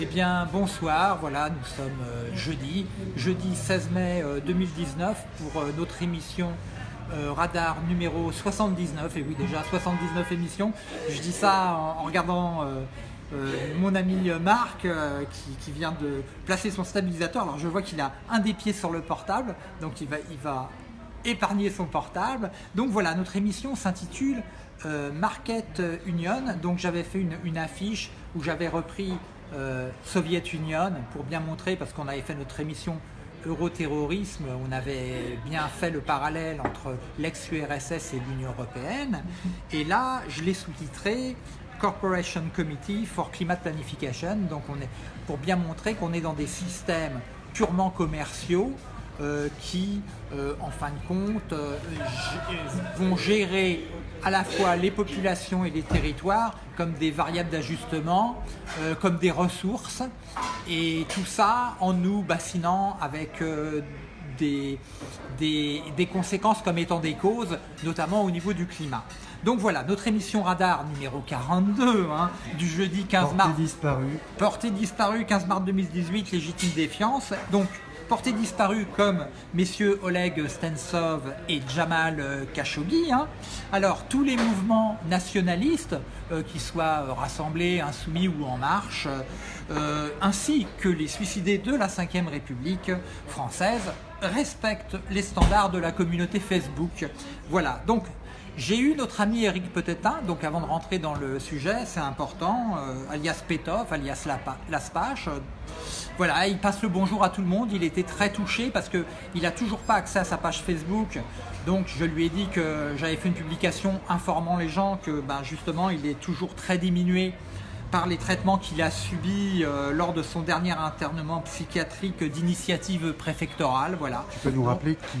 Eh bien, bonsoir, voilà, nous sommes euh, jeudi, jeudi 16 mai euh, 2019 pour euh, notre émission euh, Radar numéro 79, et oui déjà 79 émissions. Je dis ça en, regardant euh, euh, mon ami Marc euh, qui, vient de placer son stabilisateur. Alors je vois qu'il a un des pieds sur le portable, donc il va, épargner son portable. Donc voilà, notre émission s'intitule euh, Market Union. Donc j'avais fait une affiche où j'avais repris euh, Soviet Union pour bien montrer, parce qu'on avait fait notre émission Euroterrorisme, on avait bien fait le parallèle entre l'ex-URSS et l'Union Européenne. Et là, je l'ai sous-titré Corporation Committee for Climate Planification. Donc on est pour bien montrer qu'on est dans des systèmes purement commerciaux euh, qui, euh, en fin de compte, euh, vont gérer à la fois les populations et les territoires comme des variables d'ajustement, comme des ressources, et tout ça en nous bassinant avec des, des, des, conséquences comme étant des causes, notamment au niveau du climat. Donc voilà, notre émission Radar numéro 42 hein, du jeudi 15 Portée mars. disparue. Portée disparue 15 mars 2018, légitime défiance. Donc portée disparue comme messieurs Oleg Stensov et Jamal euh, Khashoggi. Hein. Alors tous les mouvements nationalistes, euh, qui soient euh, rassemblés, insoumis ou en marche, ainsi que les suicidés de la 5ème République française, respectent les standards de la communauté Facebook. Voilà, donc j'ai eu notre ami Eric Petetin, donc avant de rentrer dans le sujet, c'est important, euh, alias Petov, alias Laspache. Euh, voilà, il passe le bonjour à tout le monde, il était très touché parce qu'il n'a toujours pas accès à sa page Facebook. Donc je lui ai dit que j'avais fait une publication informant les gens que ben, justement il est toujours très diminué par les traitements qu'il a subis euh, lors de son dernier internement psychiatrique d'initiative préfectorale. Voilà. Tu peux nous rappeler qui,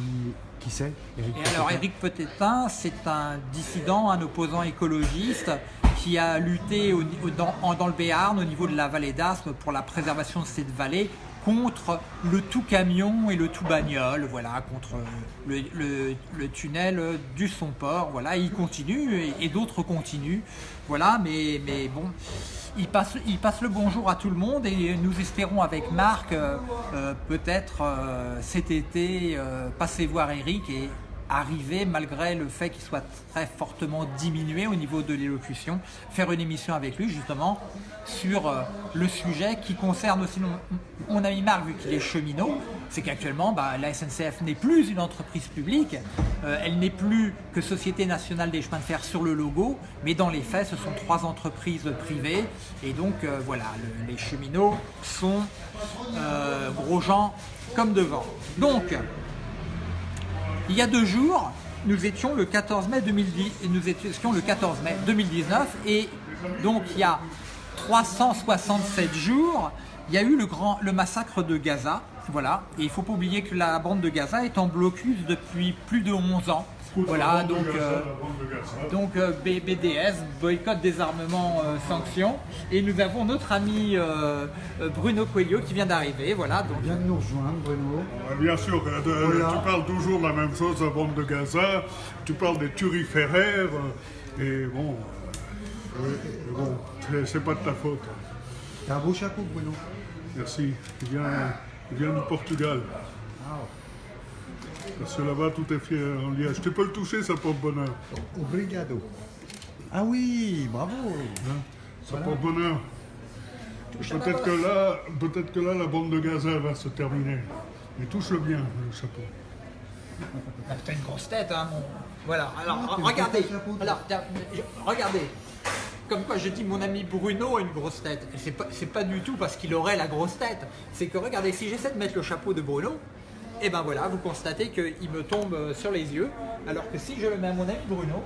qui c'est Eric Et alors Éric Petetin, c'est un dissident, un opposant écologiste qui a lutté au- dans, le Béarn au niveau de la vallée d'Aspe pour la préservation de cette vallée contre le tout camion et le tout bagnole, voilà, contre le, le- le tunnel du son port, voilà, il continue et, et d'autres continuent, voilà, mais, mais bon, il passe, il passe le bonjour à tout le monde et nous espérons avec Marc euh, euh, peut-être euh, cet été euh, passer voir Eric et arriver, malgré le fait qu'il soit très fortement diminué au niveau de l'élocution, faire une émission avec lui justement sur euh, le sujet qui concerne aussi mon, ami Marc, vu qu'il est cheminot, c'est qu'actuellement bah, la SNCF n'est plus une entreprise publique, euh, elle n'est plus que Société Nationale des Chemins de Fer sur le logo, mais dans les faits ce sont trois entreprises privées. Et donc euh, voilà, le- les cheminots sont gros gens comme devant. Donc, il y a deux jours, nous étions le 14 mai 2010, et nous étions le 14 mai 2019 et donc il y a 367 jours, il y a eu le grand le massacre de Gaza, voilà. Et il faut pas oublier que la bande de Gaza est en blocus depuis plus de 11 ans. Voilà, donc, euh, donc euh, B- BDS, boycott, désarmement, euh, sanctions. Et nous avons notre ami euh, euh, Bruno Coelho qui vient d'arriver. Voilà, donc Viens de nous rejoindre, Bruno. Bien sûr, euh, Voilà. tu parles toujours de la même chose, la bande de Gaza, tu parles des euh, et bon, euh, bon, c'est- pas de ta faute. T'as un beau chapeau, Bruno. Merci. Il vient, il vient du Portugal. Parce que là-bas, tout est fier en liège. Tu peux le toucher, ça porte bonheur. obrigado. Ah oui, bravo. hein. Ça porte bonheur. Peut-être que là, peut-être que là, la bande de Gaza va se terminer. Mais touche-le bien, le chapeau. Ah, T'as une grosse tête, hein, mon... Voilà, alors Ah, t'es regardez, alors, regardez. Comme quoi je dis mon ami Bruno a une grosse tête. Et c'est pas, c'est pas du tout parce qu'il aurait la grosse tête. C'est que regardez, si j'essaie de mettre le chapeau de Bruno, et ben voilà, vous constatez qu'il me tombe euh, sur les yeux. Alors que si je le mets à mon ami Bruno,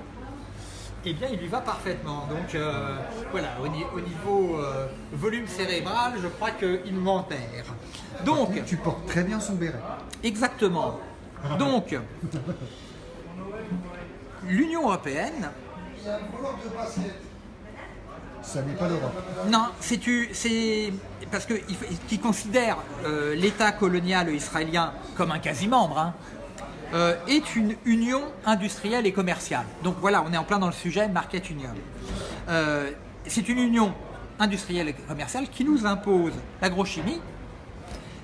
eh bien il lui va parfaitement. Donc euh, voilà, au, ni- au niveau euh, volume cérébral, je crois qu'il m'enterre. Donc, Tu portes très bien son béret. Exactement. Donc, l'Union européenne, Ça n'est pas l'Europe. non, c'est tu- c'est parce que qui considère euh, l'État colonial israélien comme un quasi-membre, hein, euh, est une union industrielle et commerciale. Donc voilà, on est en plein dans le sujet Market Union. Euh, c'est une union industrielle et commerciale qui nous impose l'agrochimie,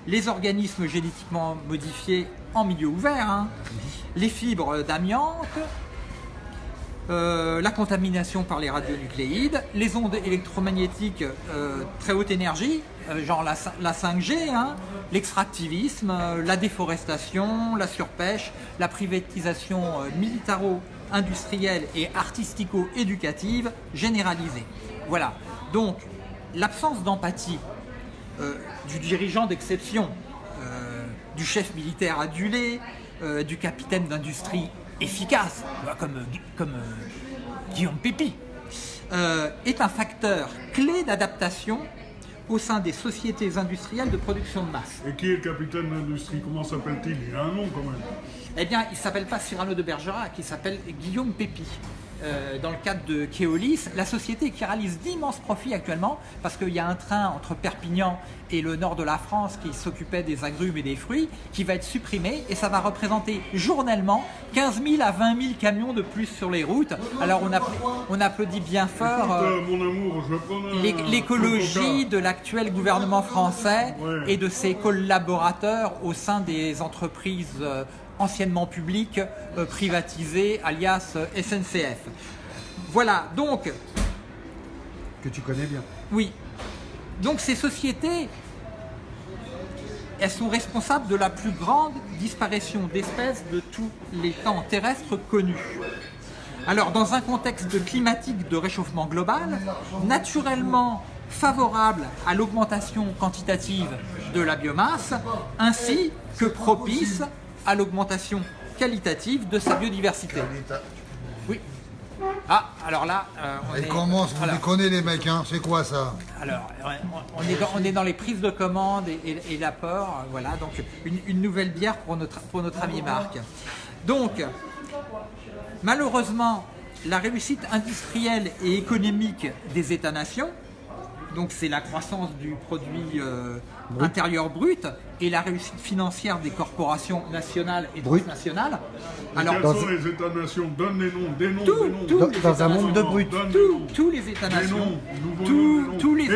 les organismes génétiquement modifiés en milieu ouvert, hein, les fibres d'amiante, euh, la contamination par les radionucléides, les ondes électromagnétiques euh, très haute énergie, euh, genre la, cin- la 5G, hein, l'extractivisme, la déforestation, la surpêche, la privatisation militaro-industrielle et artistico-éducative généralisée. Voilà. Donc, l'absence d'empathie du dirigeant d'exception, du chef militaire adulé, du capitaine d'industrie efficace, comme, euh, comme euh, Guillaume Pépi, euh, est un facteur clé d'adaptation au sein des sociétés industrielles de production de masse. Et qui est le capitaine d'industrie Comment s'appelle-t-il? Il a un nom quand même. Eh bien, il ne s'appelle pas Cyrano de Bergerac, il s'appelle Guillaume Pépi. Euh, dans le cadre de Keolis, la société qui réalise d'immenses profits actuellement, parce qu'il y a un train entre Perpignan et le nord de la France qui s'occupait des agrumes et des fruits, qui va être supprimé, et ça va représenter journellement 15 000 à 20 000 camions de plus sur les routes. Alors on, appla- on applaudit bien fort euh, Euh, l'écologie de l'actuel gouvernement français et de ses collaborateurs au sein des entreprises euh, anciennement publiques euh, privatisées, alias euh, SNCF. Voilà, donc, Que tu connais bien. oui. Donc ces sociétés, elles sont responsables de la plus grande disparition d'espèces de tous les temps terrestres connus. Alors, dans un contexte climatique de réchauffement global, naturellement favorable à l'augmentation quantitative de la biomasse, ainsi que propice à l'augmentation qualitative de sa biodiversité. Oui. Ah, alors là, euh, on Et est... comment vous alors- déconnez les mecs, hein C'est quoi ça? Alors, on est dans, on est dans les prises de commande et, et- et l'apport. euh, Voilà, donc une, une nouvelle bière pour notre, pour notre ami Marc. Donc, malheureusement, la réussite industrielle et économique des États-nations, donc c'est la croissance du produit euh, intérieur brut et la réussite financière des corporations nationales et Brut. transnationales. Alors, Alors, Quels sont les États-nations Donne les noms, des noms, Tout, des noms. tout. Dans, les dans un monde de brut. tous, les États-nations, tous, les,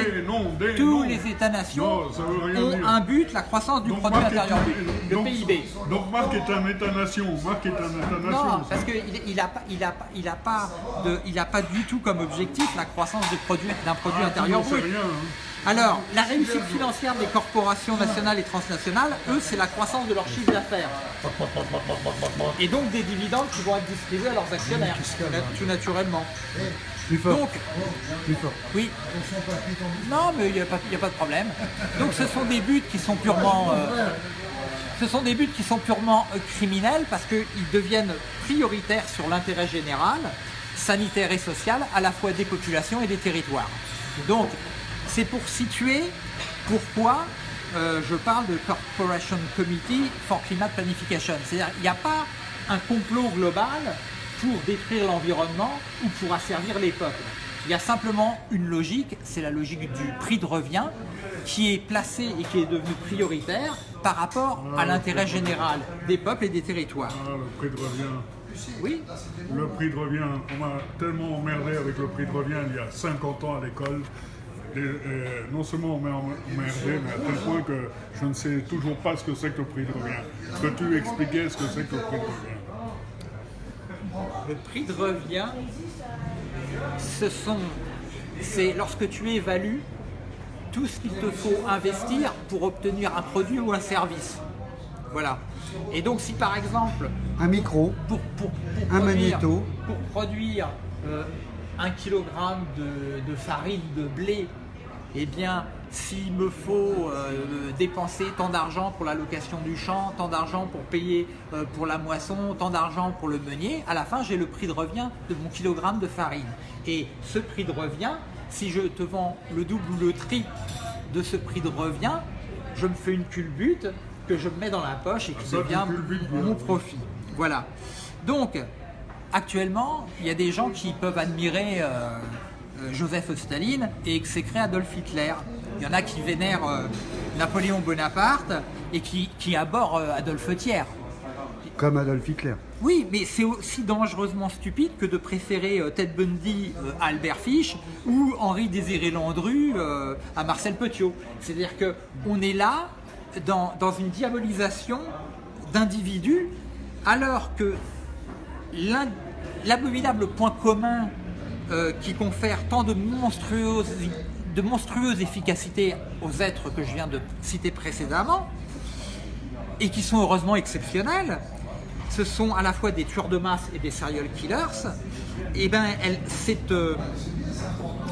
tous les États-nations Non, ça veut rien ont dire. un but, la croissance du Donc, produit intérieur brut, le donc- PIB. Donc Marc est un État-nation. Marc est un État-nation. Non, parce qu'il il a, pas- il a, pas- il a pas de, il a pas du tout comme objectif la croissance du produit- d'un produit Ah, intérieur brut. rien, hein. Alors, la réussite financière des corporations nationales et transnationales, eux, c'est la croissance de leur chiffre d'affaires. Et donc des dividendes qui vont être distribués à leurs actionnaires, tout naturellement. Plus fort. Donc, Plus fort. oui. Non, mais il n'y a pas de problème. Donc ce sont des buts qui sont purement... euh, ce sont des buts qui sont purement euh, criminels parce qu'ils deviennent prioritaires sur l'intérêt général, sanitaire et social, à la fois des populations et des territoires. Donc, c'est pour situer pourquoi euh, je parle de Corporation Committee for Climate Planification. C'est-à-dire qu'il n'y a pas un complot global pour détruire l'environnement ou pour asservir les peuples. Il y a simplement une logique, c'est la logique du prix de revient, qui est placée et qui est devenue prioritaire par rapport à l'intérêt général des peuples et des territoires. Ah, le prix de revient. Oui, Le prix de revient, on m'a tellement emmerdé avec le prix de revient il y a 50 ans à l'école. Et, euh, non seulement on m'a emmerdé, mais à tel point que je ne sais toujours pas ce que c'est que le prix de revient. Peux-tu expliquer ce que c'est que le prix de revient? Le prix de revient, ce sont, c'est lorsque tu évalues tout ce qu'il te faut investir pour obtenir un produit ou un service. Voilà. Et donc si par exemple, Un micro. pour, pour, pour Un produire, magnéto. pour produire euh, un kilogramme de, de farine de blé, eh bien, s'il me faut euh, dépenser tant d'argent pour la location du champ, tant d'argent pour payer euh, pour la moisson, tant d'argent pour le meunier, à la fin, j'ai le prix de revient de mon kilogramme de farine. Et ce prix de revient, si je te vends le double ou le triple de ce prix de revient, je me fais une culbute que je me mets dans la poche et qui ça, tu devient mon profit. Voilà. Donc, actuellement, il y a des gens qui peuvent admirer euh, euh, Joseph Staline et exécrer Adolf Hitler. Il y en a qui vénèrent euh, Napoléon Bonaparte et qui, qui abhorrent euh, Adolphe Thiers. Comme Adolf Hitler. Oui, mais c'est aussi dangereusement stupide que de préférer euh, Ted Bundy euh, à Albert Fish ou Henri Désiré Landru euh, à Marcel Petiot. C'est-à-dire que on est là dans, dans une diabolisation d'individus alors que l'abominable point commun euh, qui confère tant de monstrueuses, de monstrueuse efficacité aux êtres que je viens de citer précédemment, et qui sont heureusement exceptionnels, ce sont à la fois des tueurs de masse et des serial killers, et elle, cette, euh,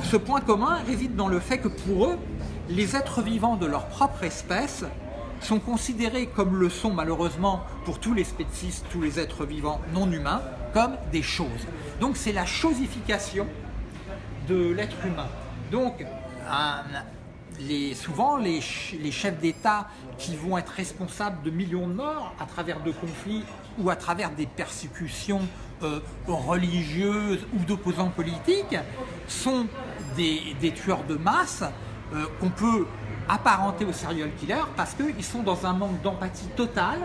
ce point commun réside dans le fait que pour eux, les êtres vivants de leur propre espèce sont considérés comme le sont malheureusement pour tous les spécistes, tous les êtres vivants non humains, comme des choses. Donc c'est la chosification de l'être humain. Donc, souvent, les, ch- les chefs d'État qui vont être responsables de millions de morts à travers de conflits ou à travers des persécutions euh, religieuses ou d'opposants politiques sont des, tueurs de masse euh, qu'on peut apparentés aux serial killers parce qu'ils sont dans un manque d'empathie totale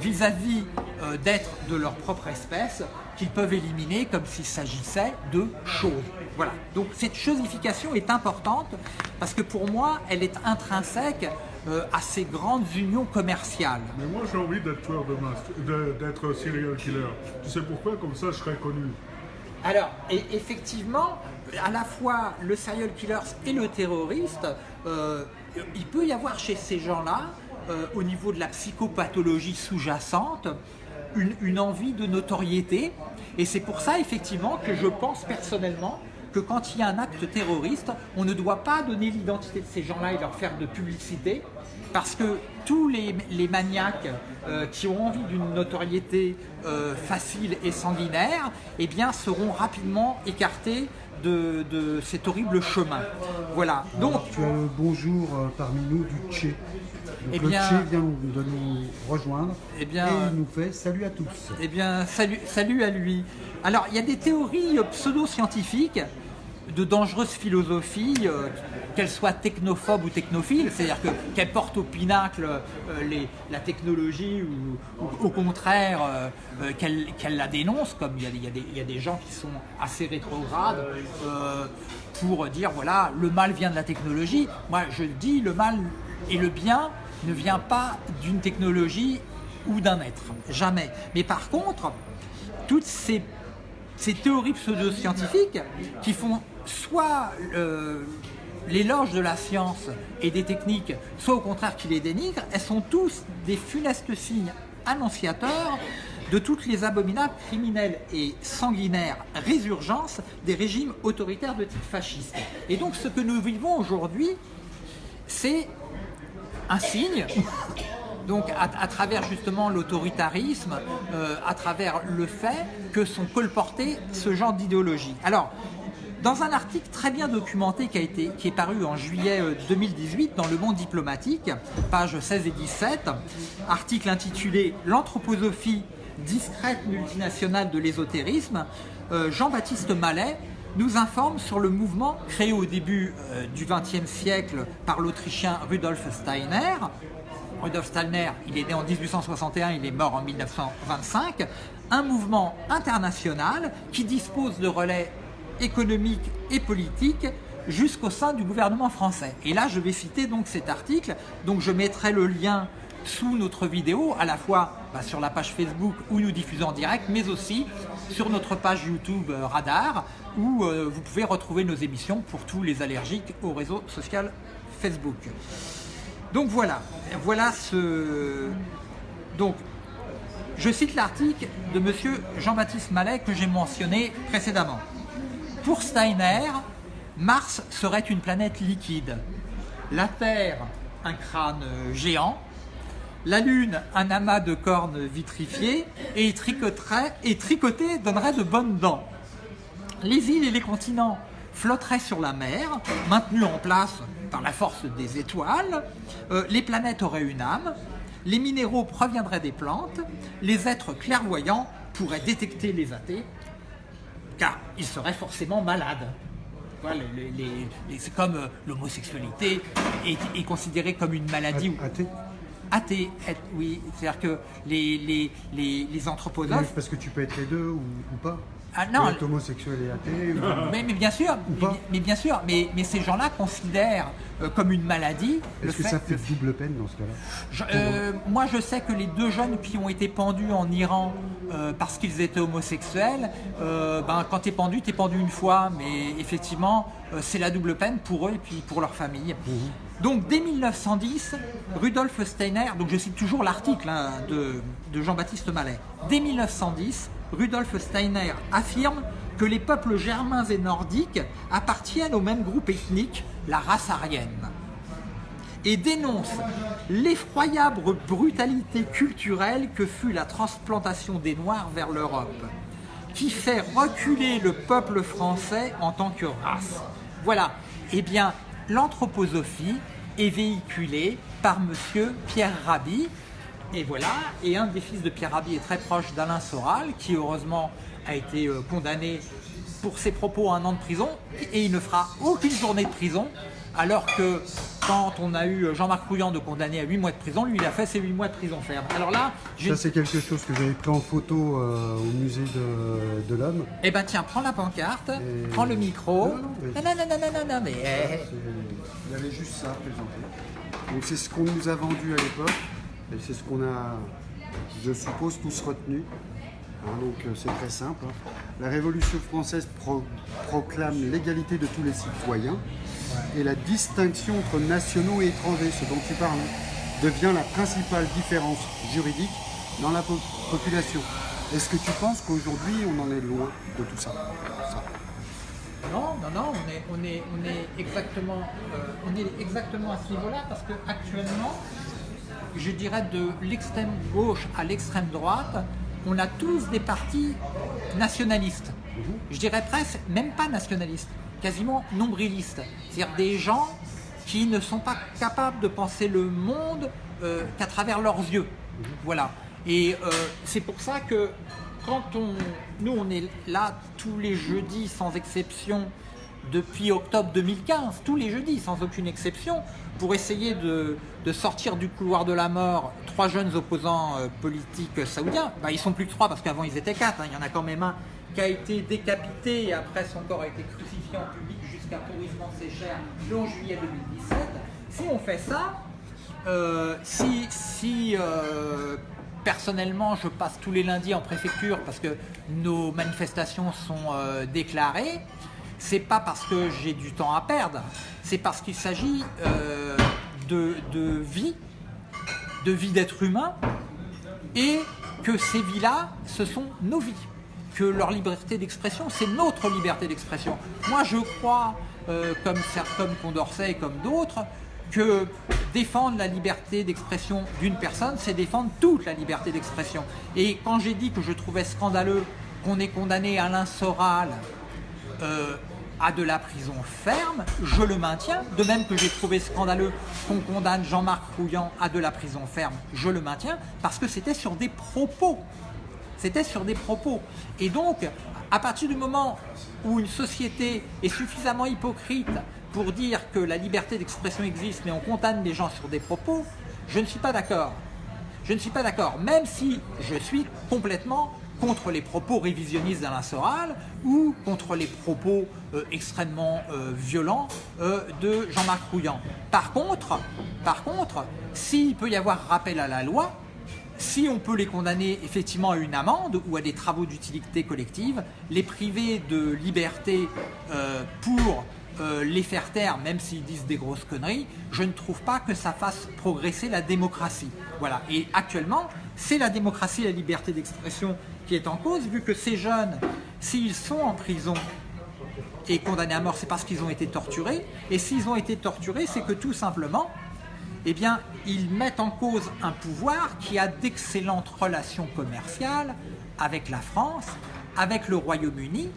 vis-à-vis euh, d'êtres de leur propre espèce qu'ils peuvent éliminer comme s'il s'agissait de choses. Voilà. Donc cette chosification est importante parce que pour moi, elle est intrinsèque euh, à ces grandes unions commerciales. Mais moi, j'ai envie d'être tueur de masse, d'être serial killer. Tu sais pourquoi? Comme ça, je serais connu. Alors, et effectivement, à la fois le serial killer et le terroriste, euh, il peut y avoir chez ces gens-là, euh, au niveau de la psychopathologie sous-jacente, une, envie de notoriété. Et c'est pour ça, effectivement, que je pense personnellement que quand il y a un acte terroriste, on ne doit pas donner l'identité de ces gens-là et leur faire de publicité, parce que tous les, les maniaques euh, qui ont envie d'une notoriété euh, facile et sanguinaire, eh bien, seront rapidement écartés de, de cet horrible chemin. Voilà. Donc, Tu as le bonjour euh, parmi nous du Tché. Donc Eh le bien- Tché vient de nous rejoindre Eh bien, et il nous fait salut à tous. Eh bien, salut, salut à lui. Alors, il y a des théories pseudo-scientifiques de dangereuses philosophies, euh, qu'elles soient technophobes ou technophiles, c'est-à-dire que- qu'elles portent au pinacle euh, les- la technologie ou, au contraire euh, euh, qu'elles la dénoncent, comme il y, a, des- il y y a des gens qui sont assez rétrogrades pour dire voilà, le mal vient de la technologie. Moi, je dis le mal et le bien ne vient pas d'une technologie ou d'un être, jamais. Mais par contre, toutes ces, ces théories pseudo-scientifiques qui font soit euh, l'éloge de la science et des techniques, soit au contraire qui les dénigrent, elles sont tous des funestes signes annonciateurs de toutes les abominables criminelles et sanguinaires résurgences des régimes autoritaires de type fasciste. Et donc ce que nous vivons aujourd'hui, c'est un signe, donc à, à travers justement l'autoritarisme, euh, à travers le fait que sont colportés ce genre d'idéologie. Alors, dans un article très bien documenté qui, a été, qui est paru en juillet euh, 2018 dans Le Monde diplomatique, pages 16 et 17, article intitulé L'anthroposophie discrète multinationale de l'ésotérisme, euh, Jean-Baptiste Mallet nous informe sur le mouvement créé au début euh, du XXe siècle par l'Autrichien Rudolf Steiner. Rudolf Steiner, il est né en 1861, il est mort en 1925. Un mouvement international qui dispose de relais économiques et politiques jusqu'au sein du gouvernement français. Et là, je vais citer donc cet article. Donc, je mettrai le lien sous notre vidéo, à la fois bah, sur la page Facebook où nous diffusons en direct, mais aussi sur notre page YouTube euh, Radar, où euh, vous pouvez retrouver nos émissions pour tous les allergiques au réseau social Facebook. Donc voilà, voilà ce. Donc, je cite l'article de monsieur Jean-Baptiste Mallet que j'ai mentionné précédemment. Pour Steiner, Mars serait une planète liquide, la Terre un crâne géant, la Lune un amas de cornes vitrifiées et tricoterait- et donnerait de bonnes dents. Les îles et les continents flotteraient sur la mer, maintenus en place par la force des étoiles. Euh, les planètes auraient une âme. Les minéraux proviendraient des plantes. Les êtres clairvoyants pourraient détecter les athées, car ils seraient forcément les- c'est comme euh, l'homosexualité est, est considérée comme une maladie. ou- Athée Athée, oui, c'est-à-dire que les, les, les, les anthroposophes. Parce que tu peux être les deux ou, ou pas. Ah, non, homosexuel et athée. mais, mais bien sûr, mais, bien sûr, mais, mais ces gens-là considèrent euh, comme une maladie Est-ce que fait, ça fait le double peine dans ce cas-là Je- euh, moi, je sais que les deux jeunes qui ont été pendus en Iran euh, parce qu'ils étaient homosexuels, ben, quand t'es pendu, t'es pendu une fois, mais effectivement, c'est la double peine pour eux et puis pour leur famille. Donc, dès 1910, Rudolf Steiner, donc je cite toujours l'article hein, de, de Jean-Baptiste Mallet, dès 1910, Rudolf Steiner affirme que les peuples germains et nordiques appartiennent au même groupe ethnique, la race aryenne et dénonce l'effroyable brutalité culturelle que fut la transplantation des Noirs vers l'Europe, qui fait reculer le peuple français en tant que race. Voilà, eh bien, l'anthroposophie est véhiculée par monsieur Pierre Rabhi, et voilà, et un des fils de Pierre Rabhi est très proche d'Alain Soral, qui heureusement a été euh, condamné pour ses propos à un an de prison, et il ne fera aucune journée de prison, alors que quand on a eu Jean-Marc Rouillant de condamné à 8 mois de prison, lui il a fait ses 8 mois de prison ferme. Alors là, j'ai Ça, c'est quelque chose que j'avais pris en photo euh, au musée de, de l'homme. Eh ben tiens, prends la pancarte, Et- prends le micro. Non, non, mais- Non, non, non, non, non, non, mais... Il y avait juste ça présenté. Donc c'est ce qu'on nous a vendu à l'époque et c'est ce qu'on a, je suppose, tous retenu. Hein, donc euh, c'est très simple. hein. La Révolution française pro- proclame l'égalité de tous les citoyens et la distinction entre nationaux et étrangers, ce dont tu parles, devient la principale différence juridique dans la po- population. Est-ce que tu penses qu'aujourd'hui on en est loin de tout ça? Non, non, non, on est, exactement, euh, on est exactement à ce niveau-là parce que actuellement, je dirais de l'extrême gauche à l'extrême droite, on a tous des partis nationalistes. Je dirais presque, même pas nationalistes, quasiment nombrilistes. C'est-à-dire des gens qui ne sont pas capables de penser le monde euh, qu'à travers leurs yeux. Voilà. Et euh, c'est pour ça que quand on, nous on est là tous les jeudis sans exception depuis octobre 2015, tous les jeudis sans aucune exception, pour essayer de, sortir du couloir de la mort trois jeunes opposants euh, politiques saoudiens. Bah, ils sont plus que trois parce qu'avant ils étaient quatre. hein. Il y en a quand même un qui a été décapité et après son corps a été crucifié en public jusqu'à pourrissement ses chairs le 11 juillet 2017. Si on fait ça, euh, si, si euh, personnellement je passe tous les lundis en préfecture parce que nos manifestations sont déclarées, c'est pas parce que j'ai du temps à perdre, c'est parce qu'il s'agit euh, de, de vie, de vie d'être humain, et que ces vies-là, ce sont nos vies. Que leur liberté d'expression, c'est notre liberté d'expression. Moi, je crois, euh, comme, comme Condorcet et comme d'autres, que défendre la liberté d'expression d'une personne, c'est défendre toute la liberté d'expression. Et quand j'ai dit que je trouvais scandaleux qu'on ait condamné Alain Soral euh, à de la prison ferme, je le maintiens. De même que j'ai trouvé scandaleux qu'on condamne Jean-Marc Rouillant à de la prison ferme, je le maintiens, parce que c'était sur des propos. C'était sur des propos. Et donc, à partir du moment où une société est suffisamment hypocrite pour dire que la liberté d'expression existe, mais on condamne les gens sur des propos, je ne suis pas d'accord. Je ne suis pas d'accord, même si je suis complètement contre les propos révisionnistes d'Alain Soral ou contre les propos euh, extrêmement euh, violents euh, de Jean-Marc Rouillant. Par contre, par contre, s'il peut y avoir rappel à la loi, si on peut les condamner effectivement à une amende ou à des travaux d'utilité collective, les priver de liberté pour les faire taire, même s'ils disent des grosses conneries, je ne trouve pas que ça fasse progresser la démocratie. Voilà. Et actuellement, c'est la démocratie et la liberté d'expression est en cause, vu que ces jeunes, s'ils sont en prison et condamnés à mort, c'est parce qu'ils ont été torturés. Et s'ils ont été torturés, c'est que tout simplement, eh bien, ils mettent en cause un pouvoir qui a d'excellentes relations commerciales avec la France, avec le Royaume-Uni,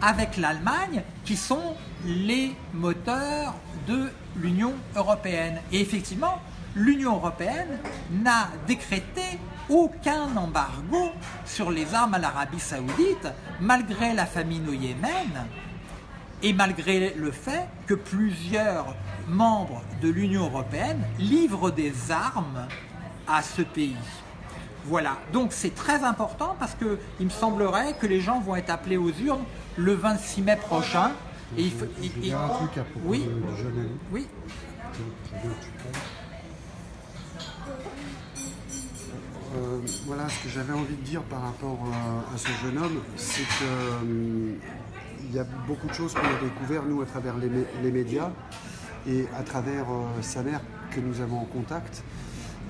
avec l'Allemagne, qui sont les moteurs de l'Union européenne. Et effectivement, l'Union européenne n'a décrété aucun embargo sur les armes à l'Arabie saoudite, malgré la famine au Yémen, et malgré le fait que plusieurs membres de l'Union européenne livrent des armes à ce pays. Voilà, donc c'est très important parce que il me semblerait que les gens vont être appelés aux urnes le 26 mai prochain. Et il faut, vais dire un truc à propos oui, jeune ami. Oui. Euh, voilà ce que j'avais envie de dire par rapport à, à ce jeune homme, c'est que euh, y a beaucoup de choses qu'on a découvert nous à travers les, mé- les médias et à travers euh, sa mère que nous avons en contact.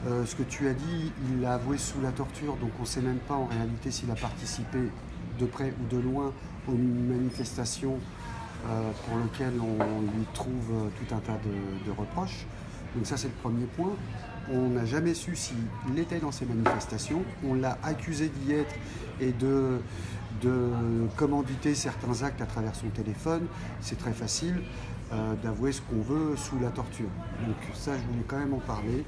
Euh, ce que tu as dit, il l'a avoué sous la torture, donc on ne sait même pas en réalité s'il a participé de près ou de loin aux manifestations euh, pour lesquelles on lui trouve euh, tout un tas de reproches. Donc ça c'est le premier point. On n'a jamais su s'il était dans ces manifestations. On l'a accusé d'y être et de, commanditer certains actes à travers son téléphone. C'est très facile euh, d'avouer ce qu'on veut sous la torture. Donc ça, je voulais quand même en parler.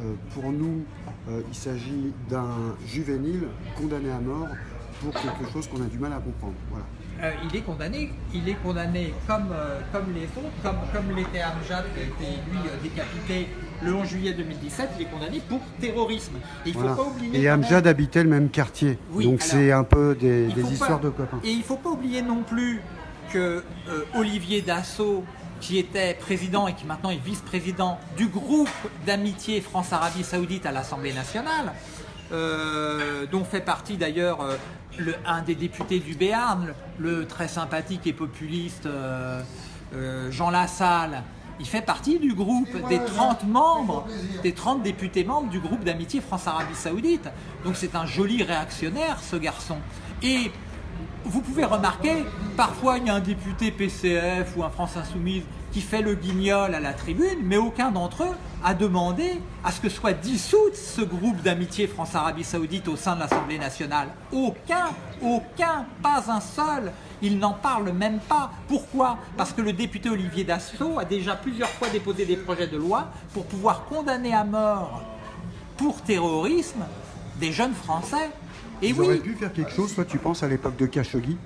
Euh, pour nous, euh, il s'agit d'un juvénile condamné à mort pour quelque chose qu'on a du mal à comprendre. Il est condamné, il est condamné comme, les autres, comme, comme l'était Amjad qui a été lui décapité le 11 juillet 2017, il est condamné pour terrorisme. Et il Voilà. faut pas oublier. Et même- Amjad habitait le même quartier. Oui, Donc c'est un peu des, histoires pas- de copains. Et il ne faut pas oublier non plus que euh, Olivier Dassault, qui était président et qui maintenant est vice-président du groupe d'amitié France-Arabie Saoudite à l'Assemblée nationale, euh, dont fait partie d'ailleurs euh, un des députés du Béarn, le, le très sympathique et populiste euh, Jean Lassalle. Il fait partie du groupe des 30 membres, des 30 députés membres du groupe d'amitié France-Arabie Saoudite. Donc c'est un joli réactionnaire, ce garçon. Et vous pouvez remarquer, parfois il y a un député PCF ou un France Insoumise qui fait le guignol à la tribune, mais aucun d'entre eux a demandé à ce que soit dissoute ce groupe d'amitié France-Arabie Saoudite au sein de l'Assemblée nationale. Aucun, aucun, pas un seul. Il n'en parle même pas. Pourquoi? Parce que le député Olivier Dassault a déjà plusieurs fois déposé des projets de loi pour pouvoir condamner à mort pour terrorisme des jeunes Français. Et Ils oui, auraient pu faire quelque chose, toi tu penses à l'époque de Khashoggi?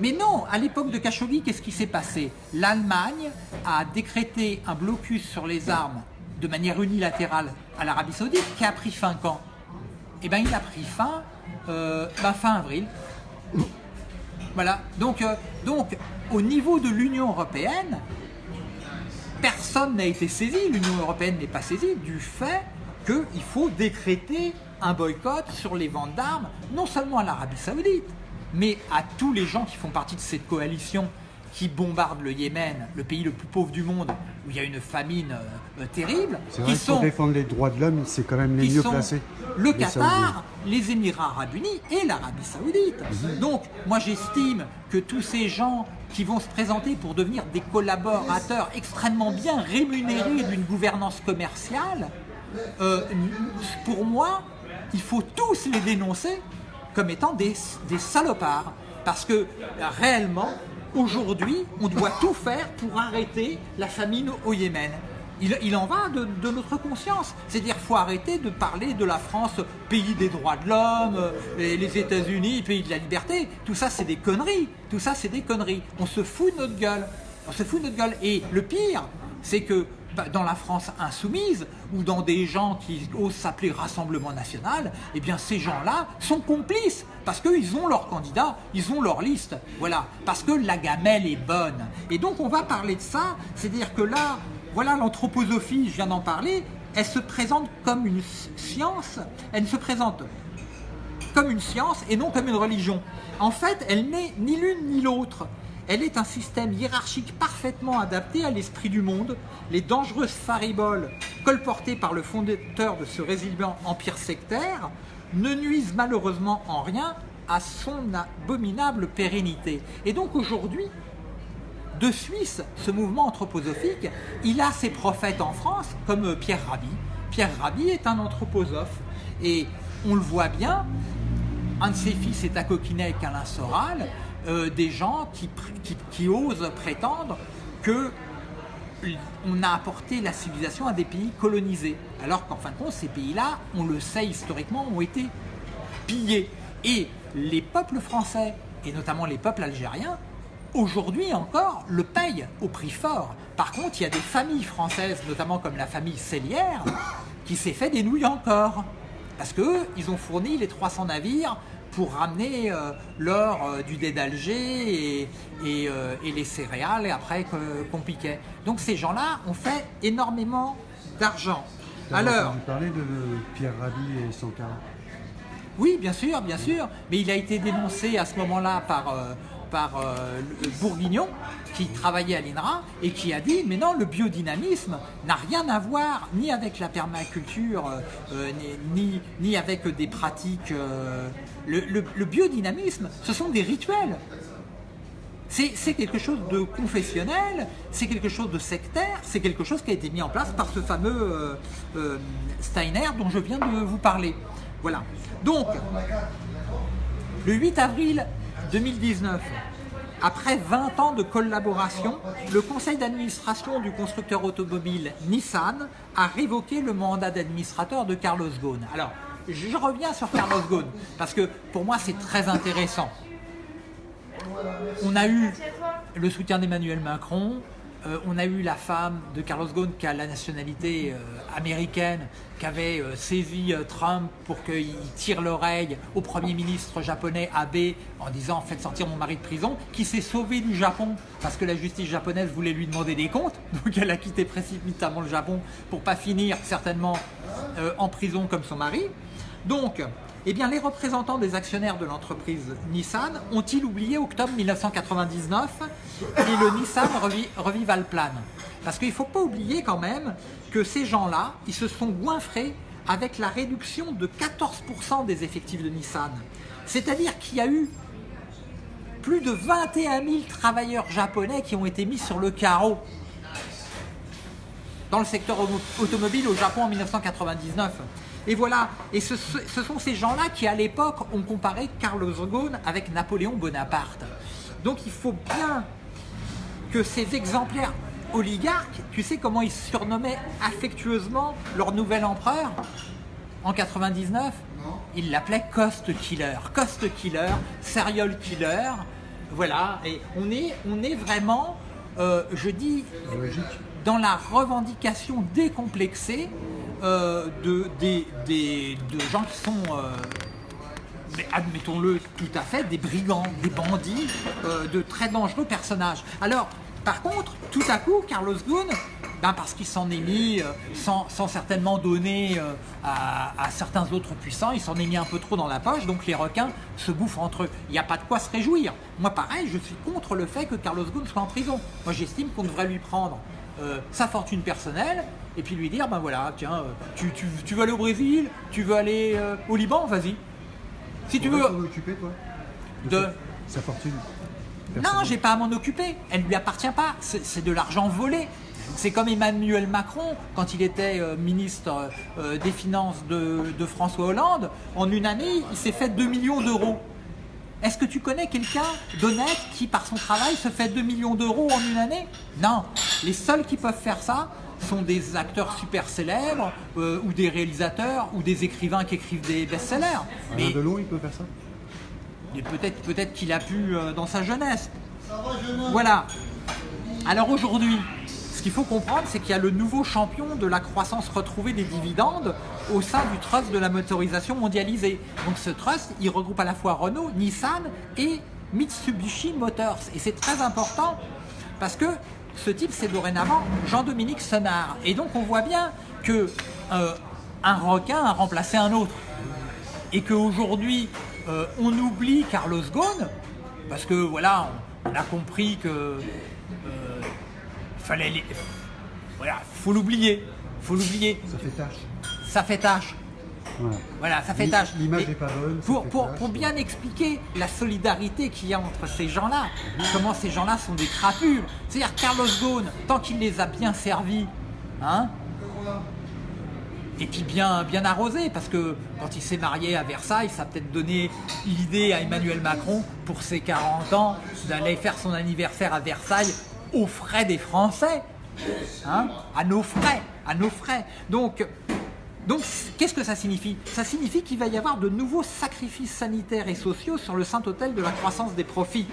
Mais non, à l'époque de Khashoggi, qu'est-ce qui s'est passé? L'Allemagne a décrété un blocus sur les armes de manière unilatérale à l'Arabie Saoudite qui a pris fin quand? Eh bien, il a pris fin euh, ben, fin avril. Voilà. Donc, euh, donc, au niveau de l'Union européenne, personne n'a été saisi, l'Union européenne n'est pas saisie du fait qu'il faut décréter un boycott sur les ventes d'armes, non seulement à l'Arabie Saoudite, mais à tous les gens qui font partie de cette coalition qui bombarde le Yémen, le pays le plus pauvre du monde, où il y a une famine euh, euh, terrible, C'est qui vrai que pour sont défendre les droits de l'homme, c'est quand même les qui mieux placés. le Qatar, les Émirats Arabes Unis et l'Arabie Saoudite. Mhm. Donc, moi j'estime que tous ces gens qui vont se présenter pour devenir des collaborateurs extrêmement bien rémunérés d'une gouvernance commerciale, euh, pour moi, il faut tous les dénoncer comme étant des, des salopards. Parce que réellement, aujourd'hui, on doit tout faire pour arrêter la famine au Yémen. Il, en va de, notre conscience. C'est-à-dire qu'il faut arrêter de parler de la France pays des droits de l'homme, et les États-Unis pays de la liberté. Tout ça, c'est des conneries. Tout ça, c'est des conneries. On se fout de notre gueule. On se fout de notre gueule. Et le pire, c'est que dans la France insoumise ou dans des gens qui osent s'appeler Rassemblement National, eh bien ces gens-là sont complices parce qu'ils ont leur candidat, ils ont leur liste, voilà, parce que la gamelle est bonne. Et donc on va parler de ça, c'est-à-dire que là, voilà l'anthroposophie, je viens d'en parler, elle se présente comme une science, elle se présente comme une science et non comme une religion. En fait, elle n'est ni l'une ni l'autre. Elle est un système hiérarchique parfaitement adapté à l'esprit du monde. Les dangereuses fariboles colportées par le fondateur de ce résilient empire sectaire ne nuisent malheureusement en rien à son abominable pérennité. Et donc aujourd'hui, de Suisse, ce mouvement anthroposophique, il a ses prophètes en France, comme Pierre Rabhi. Pierre Rabhi est un anthroposophe. Et on le voit bien, un de ses fils est à coquiner avec Alain Soral, euh, des gens qui, osent prétendre que on a apporté la civilisation à des pays colonisés. Alors qu'en fin de compte, ces pays-là, on le sait historiquement, ont été pillés. Et les peuples français, et notamment les peuples algériens, aujourd'hui encore, le payent au prix fort. Par contre, il y a des familles françaises, notamment comme la famille Cellière, qui s'est fait des nouilles encore. Parce qu'eux, ils ont fourni les 300 navires pour ramener euh, l'or euh, du dé d'Alger et, et, euh, et les céréales et après qu'on piquait. Donc ces gens-là ont fait énormément d'argent. Alors, entendu parler de Pierre Rabhi et Sankara? Oui, bien sûr, bien sûr, mais il a été dénoncé à ce moment-là par, par Bourguignon, qui travaillait à l'INRA, et qui a dit, mais non, le biodynamisme n'a rien à voir ni avec la permaculture, euh, euh, ni, ni, avec des pratiques... euh, le, biodynamisme, ce sont des rituels. C'est quelque chose de confessionnel, c'est quelque chose de sectaire, c'est quelque chose qui a été mis en place par ce fameux Steiner dont je viens de vous parler. Voilà. Donc, le 8 avril 2019, après 20 ans de collaboration, le conseil d'administration du constructeur automobile Nissan a révoqué le mandat d'administrateur de Carlos Ghosn. Alors, je reviens sur Carlos Ghosn, parce que pour moi c'est très intéressant. On a eu le soutien d'Emmanuel Macron, euh, on a eu la femme de Carlos Ghosn qui a la nationalité euh, américaine, qui avait euh, saisi Trump pour qu'il tire l'oreille au Premier ministre japonais Abe en disant faites sortir mon mari de prison, qui s'est sauvé du Japon parce que la justice japonaise voulait lui demander des comptes, donc elle a quitté précipitamment le Japon pour pas finir certainement en prison comme son mari. Donc, eh bien, les représentants des actionnaires de l'entreprise Nissan ont-ils oublié octobre 1999 et le Nissan Revi- Revival Plan Parce qu'il ne faut pas oublier quand même que ces gens-là, ils se sont goinfrés avec la réduction de 14% des effectifs de Nissan. C'est-à-dire qu'il y a eu plus de 21 000 travailleurs japonais qui ont été mis sur le carreau dans le secteur automobile au Japon en 1999. Et voilà, et ce, sont ces gens-là qui à l'époque ont comparé Carlos Ghosn avec Napoléon Bonaparte. Donc il faut bien que ces exemplaires oligarques, tu sais comment ils surnommaient affectueusement leur nouvel empereur en 99 Ils l'appelaient Cost Killer. Cost Killer, Serial Killer, voilà, et on est, on est vraiment, euh, je dis, dans la revendication décomplexée euh, de, des, des- de gens qui sont, euh, admettons-le tout à fait, des brigands, des bandits, euh, de très dangereux personnages. Alors, par contre, tout à coup, Carlos Ghosn, ben parce qu'il s'en est mis, sans, sans certainement donner à, certains autres puissants, il s'en est mis un peu trop dans la poche, donc les requins se bouffent entre eux. Il n'y a pas de quoi se réjouir. Moi, pareil, je suis contre le fait que Carlos Ghosn soit en prison. Moi, j'estime qu'on devrait lui prendre sa fortune personnelle et puis lui dire, ben voilà, tiens, euh, tu, tu- tu veux aller au Brésil, tu veux aller euh, au Liban, vas-y. Si tu Tu veux... occuper, toi De- sa, sa fortune Non, j'ai pas à m'en occuper. Elle ne lui appartient pas. C'est c'est de l'argent volé. C'est comme Emmanuel Macron, quand il était euh, ministre euh, des Finances de, de François Hollande, en une année, il s'est fait 2 millions d'euros. Est-ce que tu connais quelqu'un d'honnête qui, par son travail, se fait 2 millions d'euros en une année? Non. Les seuls qui peuvent faire ça sont des acteurs super célèbres, euh, ou des réalisateurs, ou des écrivains qui écrivent des best-sellers. Mais Delon, il peut faire ça? Peut-être qu'il a pu euh, dans sa jeunesse. Voilà. Alors aujourd'hui, ce qu'il faut comprendre, c'est qu'il y a le nouveau champion de la croissance retrouvée des dividendes au sein du trust de la motorisation mondialisée. Donc ce trust, il regroupe à la fois Renault, Nissan et Mitsubishi Motors. Et c'est très important parce que ce type, c'est dorénavant Jean-Dominique Senard. Et donc on voit bien que euh, un requin a remplacé un autre et qu'aujourd'hui euh, on oublie Carlos Ghosn parce que voilà on, on a compris que euh, fallait les- voilà faut l'oublier faut l'oublier Ça fait tâche. ça fait tâche Voilà. voilà ça fait tâche l'image n'est pas bonne, pour, fait pour, tâche. pour bien expliquer la solidarité qu'il y a entre ces gens-là comment ces gens-là sont des crapures c'est-à-dire Carlos Ghosn tant qu'il les a bien servis hein et puis bien, bien arrosé, parce que quand il s'est marié à Versailles, ça a peut-être donné l'idée à Emmanuel Macron, pour ses 40 ans, d'aller faire son anniversaire à Versailles aux frais des Français. Hein à nos frais, à nos frais. Donc, donc qu'est-ce que ça signifie? Ça signifie qu'il va y avoir de nouveaux sacrifices sanitaires et sociaux sur le saint autel de la croissance des profits.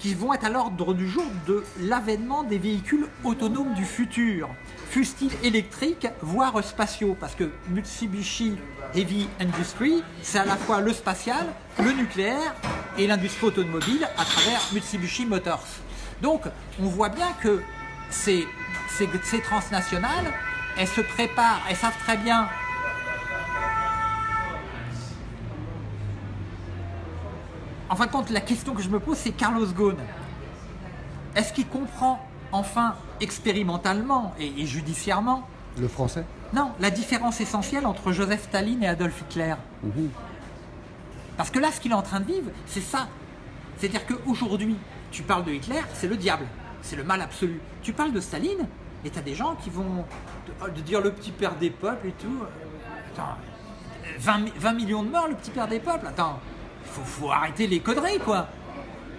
qui vont être à l'ordre du jour de l'avènement des véhicules autonomes du futur, fussent-ils électriques, voire spatiaux, parce que Mitsubishi Heavy Industry, c'est à la fois le spatial, le nucléaire et l'industrie automobile à travers Mitsubishi Motors. Donc, on voit bien que ces, ces, ces transnationales, elles se préparent, elles savent très bien En fin de compte, la question que je me pose, c'est Carlos Ghosn. Est-ce qu'il comprend enfin expérimentalement et, et judiciairement Le français? Non, la différence essentielle entre Joseph Staline et Adolf Hitler. Parce que là, ce qu'il est en train de vivre, c'est ça. C'est-à-dire qu'aujourd'hui, tu parles de Hitler, c'est le diable, c'est le mal absolu. Tu parles de Staline, et tu as des gens qui vont te- de dire le petit père des peuples et tout. Attends, 20, mi- 20 millions de morts, le petit père des peuples? Attends, faut, faut arrêter les conneries, quoi.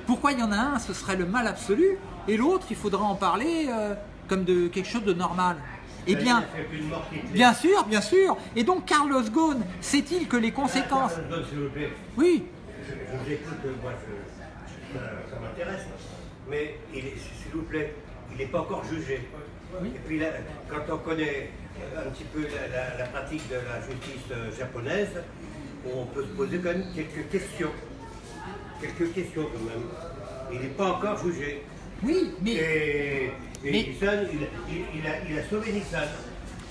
Pourquoi il y en a un, ce serait le mal absolu, et l'autre, il faudrait en parler euh, comme de quelque chose de normal? Eh bien, Il bien sûr, bien sûr. Et donc, Carlos Ghosn, sait-il que les conséquences... Oui, Je, vous écoute, moi, ça, m'intéresse. Mais, il s'il vous plaît, il n'est pas encore jugé. Et puis là, quand on connaît un petit peu la, la- la pratique de la justice euh, japonaise, on peut se poser quand même quelques questions. Quelques questions quand même. Il n'est pas encore jugé. oui, mais... Et, et Mais- Nissan, il, il- il a, il a sauvé Nissan.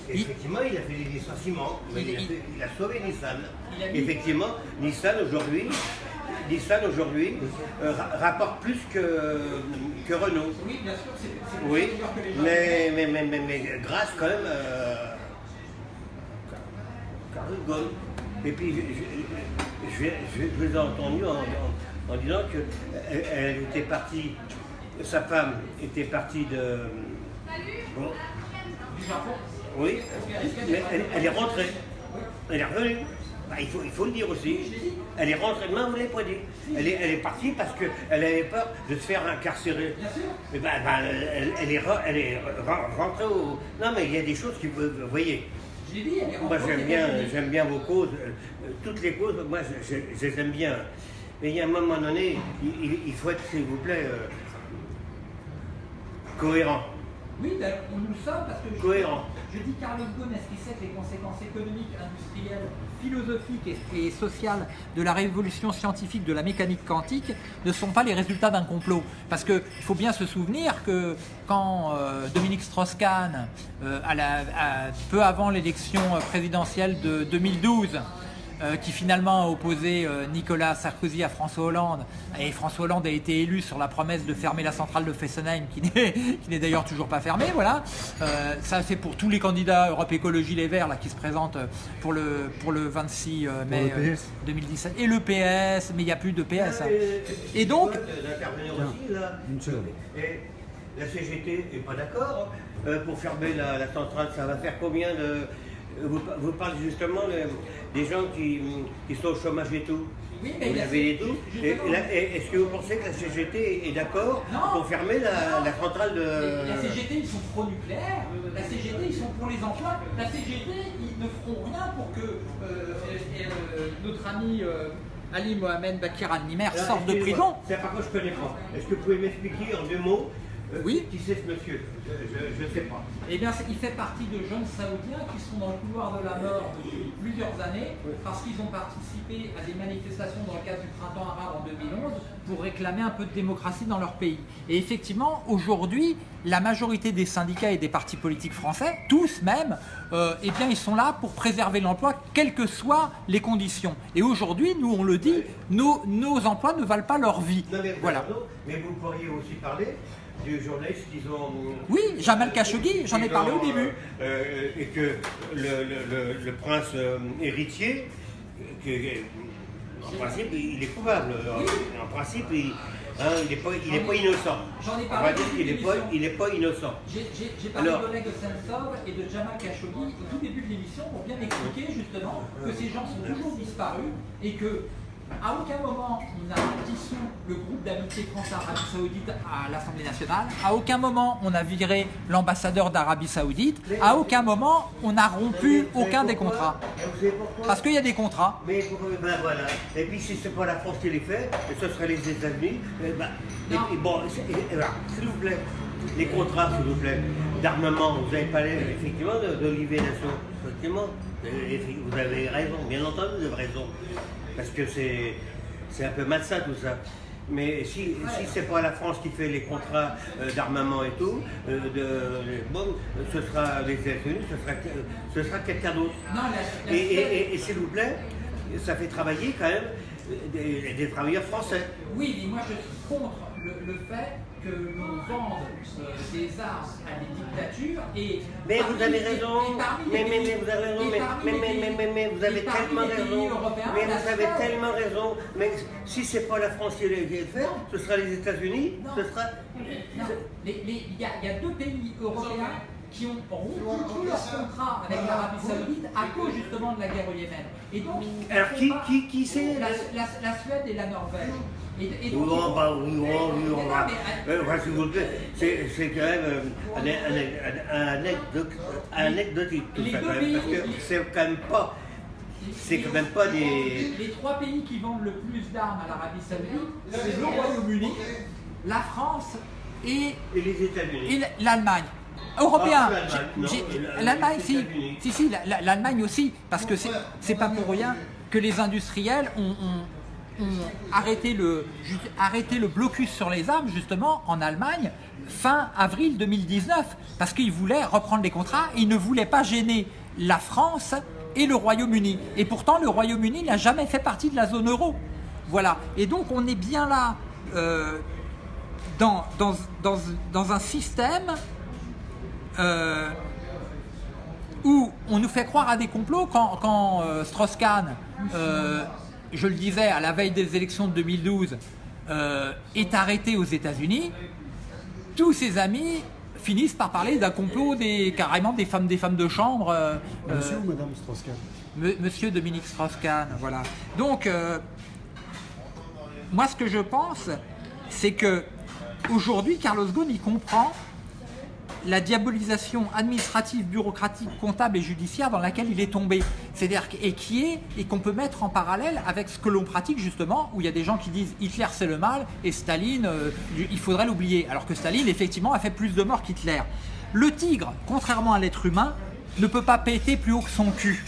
Et Effectivement, il a fait des licenciements, mais Il- a, il- fait- il a sauvé Nissan. Effectivement, Nissan aujourd'hui, Nissan aujourd'hui euh, ra- rapporte plus que, que Renault. Oui, bien sûr, c'est Oui, mais, mais, mais, mais, mais grâce quand même euh. Et puis, je, je, je, je- je les ai entendus en, en- en disant qu'elle elle était partie, sa femme était partie de. bon, oui, mais elle, elle est rentrée. Elle est revenue. Bah, il, faut, il faut le dire aussi. Elle est rentrée. Non, vous ne l'avez pas dit. Elle est, elle est partie parce qu'elle avait peur de se faire incarcérer. Et ben, ben, elle, elle est, re- elle est re- rentrée au. Non, mais il y a des choses qui. Vous vous voyez. Je l'ai dit, elle est Moi, j'aime bien, j'aime bien vos causes. euh, Toutes les causes, moi, je, les aime bien. Mais il y a un moment donné, il faut être, s'il vous plaît, euh, cohérent. Oui, ben, nous le sommes parce que je, Cohérent. je dis Carlos Ghosn, est-ce qu'il sait que les conséquences économiques, industrielles, philosophiques et, et sociales de la révolution scientifique de la mécanique quantique ne sont pas les résultats d'un complot Parce qu'il faut bien se souvenir que quand euh, Dominique Strauss-Kahn, euh, peu avant l'élection présidentielle de 2012, euh, qui finalement a opposé euh, Nicolas Sarkozy à François Hollande. Et François Hollande a été élu sur la promesse de fermer la centrale de Fessenheim, qui n'est d'ailleurs toujours pas fermée. Voilà. Euh, ça, c'est pour tous les candidats Europe Écologie Les Verts là, qui se présentent pour le, pour le 26 euh, mai le euh, PS. 2017. Et le PS, mais il n'y a plus de PS. hein. Et donc- aussi, là. Et la CGT n'est pas d'accord. Euh, pour fermer la, la centrale, ça va faire combien de. Vous, vous parlez justement de- des gens qui, qui sont au chômage et tout. Oui, mais Vous avez tout. Est-ce que vous pensez que la CGT est d'accord pour fermer la, la centrale de. La CGT, ils sont pro-nucléaire. La CGT, ils sont pour les emplois. La CGT, ils ne feront rien pour que euh, euh, notre ami euh, Ali Mohamed Bakir Al-Nimer sorte de prison. C'est par contre, je connais pas. Est-ce que vous pouvez m'expliquer en deux mots Oui. Qui c'est ce monsieur? Je ne sais pas. Eh bien, il fait partie de jeunes Saoudiens qui sont dans le couloir de la mort depuis plusieurs années parce qu'ils ont participé à des manifestations dans le cadre du printemps arabe en 2011 pour réclamer un peu de démocratie dans leur pays. Et effectivement, aujourd'hui, la majorité des syndicats et des partis politiques français, tous même, euh, eh bien, ils sont là pour préserver l'emploi, quelles que soient les conditions. Et aujourd'hui, nous, on le dit, nos, nos emplois ne valent pas leur vie. Non, mais, Voilà. mais vous pourriez aussi parler du journaliste qu'ils ont. Oui, Jamal Khashoggi, j'en ai parlé au début. euh, euh, et que le, le- le- le prince euh, héritier, que- en principe, il est coupable. En, en principe, il hein, il n'est pas, il est pas innocent. J'en ai On parlé va dire qu'il n'est pas, de il est pas innocent. J'ai parlé Alors- d'Oleg Sentsov et de Jamal Khashoggi au tout début de l'émission pour bien expliquer justement que ces gens sont toujours disparus et que À aucun moment on a dissous le groupe d'amitié France-Arabie Saoudite à l'Assemblée nationale. À aucun moment on a viré l'ambassadeur d'Arabie Saoudite. À aucun moment on a rompu aucun des contrats. Parce qu'il y a des contrats. Mais ben voilà. Et puis si c'est pas la France qui les fait, et ce serait les États-Unis. eh ben, et, Non. et bon, s'il vous plaît, les contrats, s'il vous plaît, d'armement, vous avez parlé effectivement de, de l'hygiénisation. Effectivement, vous avez raison, bien entendu, vous avez raison. Parce que c'est un peu malsain tout ça. Mais si, si c'est pas la France qui fait les contrats euh, d'armement et tout, euh, de, bon, ce sera les États-Unis, ce sera, ce sera quelqu'un d'autre. Et, et- Suède- et- et s'il vous plaît, ça fait travailler quand même des, des travailleurs français. Oui, mais moi je suis contre le, le fait que l'on vende euh, des armes à des dictatures et. Mais vous avez raison, mais, mais, mais vous avez raison, mais, mais, mais, mais, mais, mais vous avez tellement raison. Mais la vous avez tellement raison. Mais si c'est pas la France qui les fait, ce sera les États-Unis, ce sera. Non, il y a deux pays européens qui ont rompu tous leurs contrats avec l'Arabie Saoudite à cause justement de la guerre au Yémen. Et donc, Alors qui, pas- qui, qui c'est la, la- la Suède et la Norvège. Et, et donc, font- bah, non, enfin, s'il vous plaît, c'est c'est quand même euh, un, un- un- un anecdote- anecdotique tout Les ça parce que c'est quand même pas. C'est quand même pas des. Les trois pays qui vendent le plus d'armes à l'Arabie Saoudite, c'est le Royaume-Uni, la France et, Et les États-Unis. et l'Allemagne. Européen. Ah, l'Allemagne, si. Si, si, la- la- l'Allemagne aussi. Parce que c'est pas pour rien que les industriels ont, ont- ont arrêté, le, arrêté le blocus sur les armes, justement, en Allemagne, fin avril 2019. Parce qu'ils voulaient reprendre les contrats et ils ne voulaient pas gêner la France et le Royaume-Uni. Et pourtant, le Royaume-Uni n'a jamais fait partie de la zone euro. Voilà. Et donc, on est bien là. euh, dans, dans, dans, dans un système euh, où on nous fait croire à des complots quand, quand euh, Strauss-Kahn, euh, je le disais, à la veille des élections de 2012, euh, est arrêté aux États-Unis, tous ses amis finissent par parler d'un complot des, carrément des femmes, des femmes de chambre. Monsieur ou Madame Strauss-Kahn Monsieur Dominique Strauss-Kahn, voilà. Donc, moi, ce que je pense, c'est que aujourd'hui, Carlos Ghosn, il comprend la diabolisation administrative, bureaucratique, comptable et judiciaire dans laquelle il est tombé. C'est-à-dire et qui est et qu'on peut mettre en parallèle avec ce que l'on pratique justement, où il y a des gens qui disent Hitler c'est le mal et Staline, euh, il faudrait l'oublier. Alors que Staline effectivement a fait plus de morts qu'Hitler. Le tigre, contrairement à l'être humain, ne peut pas péter plus haut que son cul.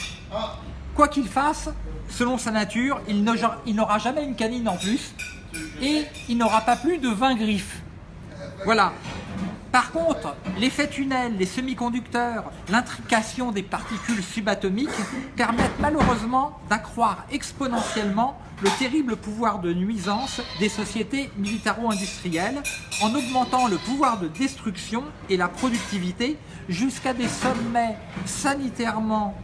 Quoi qu'il fasse, selon sa nature, il n'aura jamais une canine en plus et il n'aura pas plus de 20 griffes. Voilà. Par contre, l'effet tunnel, les semi-conducteurs, l'intrication des particules subatomiques permettent malheureusement d'accroître exponentiellement le terrible pouvoir de nuisance des sociétés militaro-industrielles en augmentant le pouvoir de destruction et la productivité jusqu'à des sommets sanitairement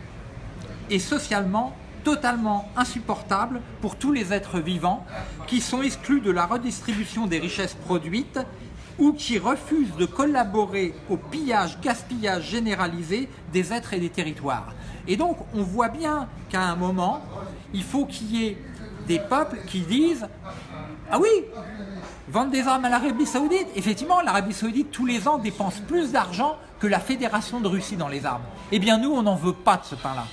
et socialement totalement insupportable pour tous les êtres vivants qui sont exclus de la redistribution des richesses produites ou qui refusent de collaborer au pillage, gaspillage généralisé des êtres et des territoires. Et donc on voit bien qu'à un moment, il faut qu'il y ait des peuples qui disent Ah oui, Vendre des armes à l'Arabie Saoudite Effectivement, l'Arabie Saoudite, tous les ans, dépense plus d'argent que la Fédération de Russie dans les armes. Eh bien, nous, on n'en veut pas de ce pain-là.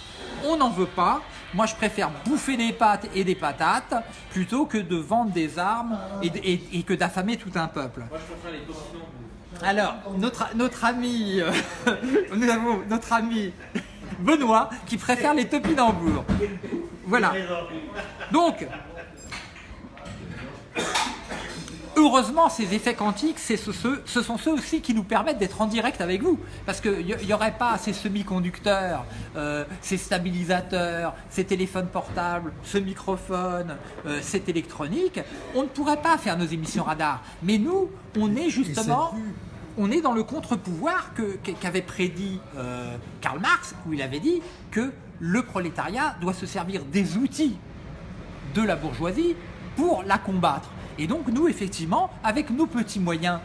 On n'en veut pas. Moi, je préfère bouffer des pâtes et des patates plutôt que de vendre des armes et, et- et que d'affamer tout un peuple. Alors, notre, notre ami, euh, nous avons notre ami Benoît qui préfère les topinambours. Voilà. Donc, heureusement, ces effets quantiques, ce, ce- ce sont ceux aussi qui nous permettent d'être en direct avec vous. Parce qu'il n'y aurait pas ces semi-conducteurs, euh, ces stabilisateurs, ces téléphones portables, ce microphone, euh, cette électronique, on ne pourrait pas faire nos émissions radar. Mais nous, on est justement... On est dans le contre-pouvoir qu'avait prédit euh, Karl Marx, où il avait dit que le prolétariat doit se servir des outils de la bourgeoisie pour la combattre. Et donc nous, effectivement, avec nos petits moyens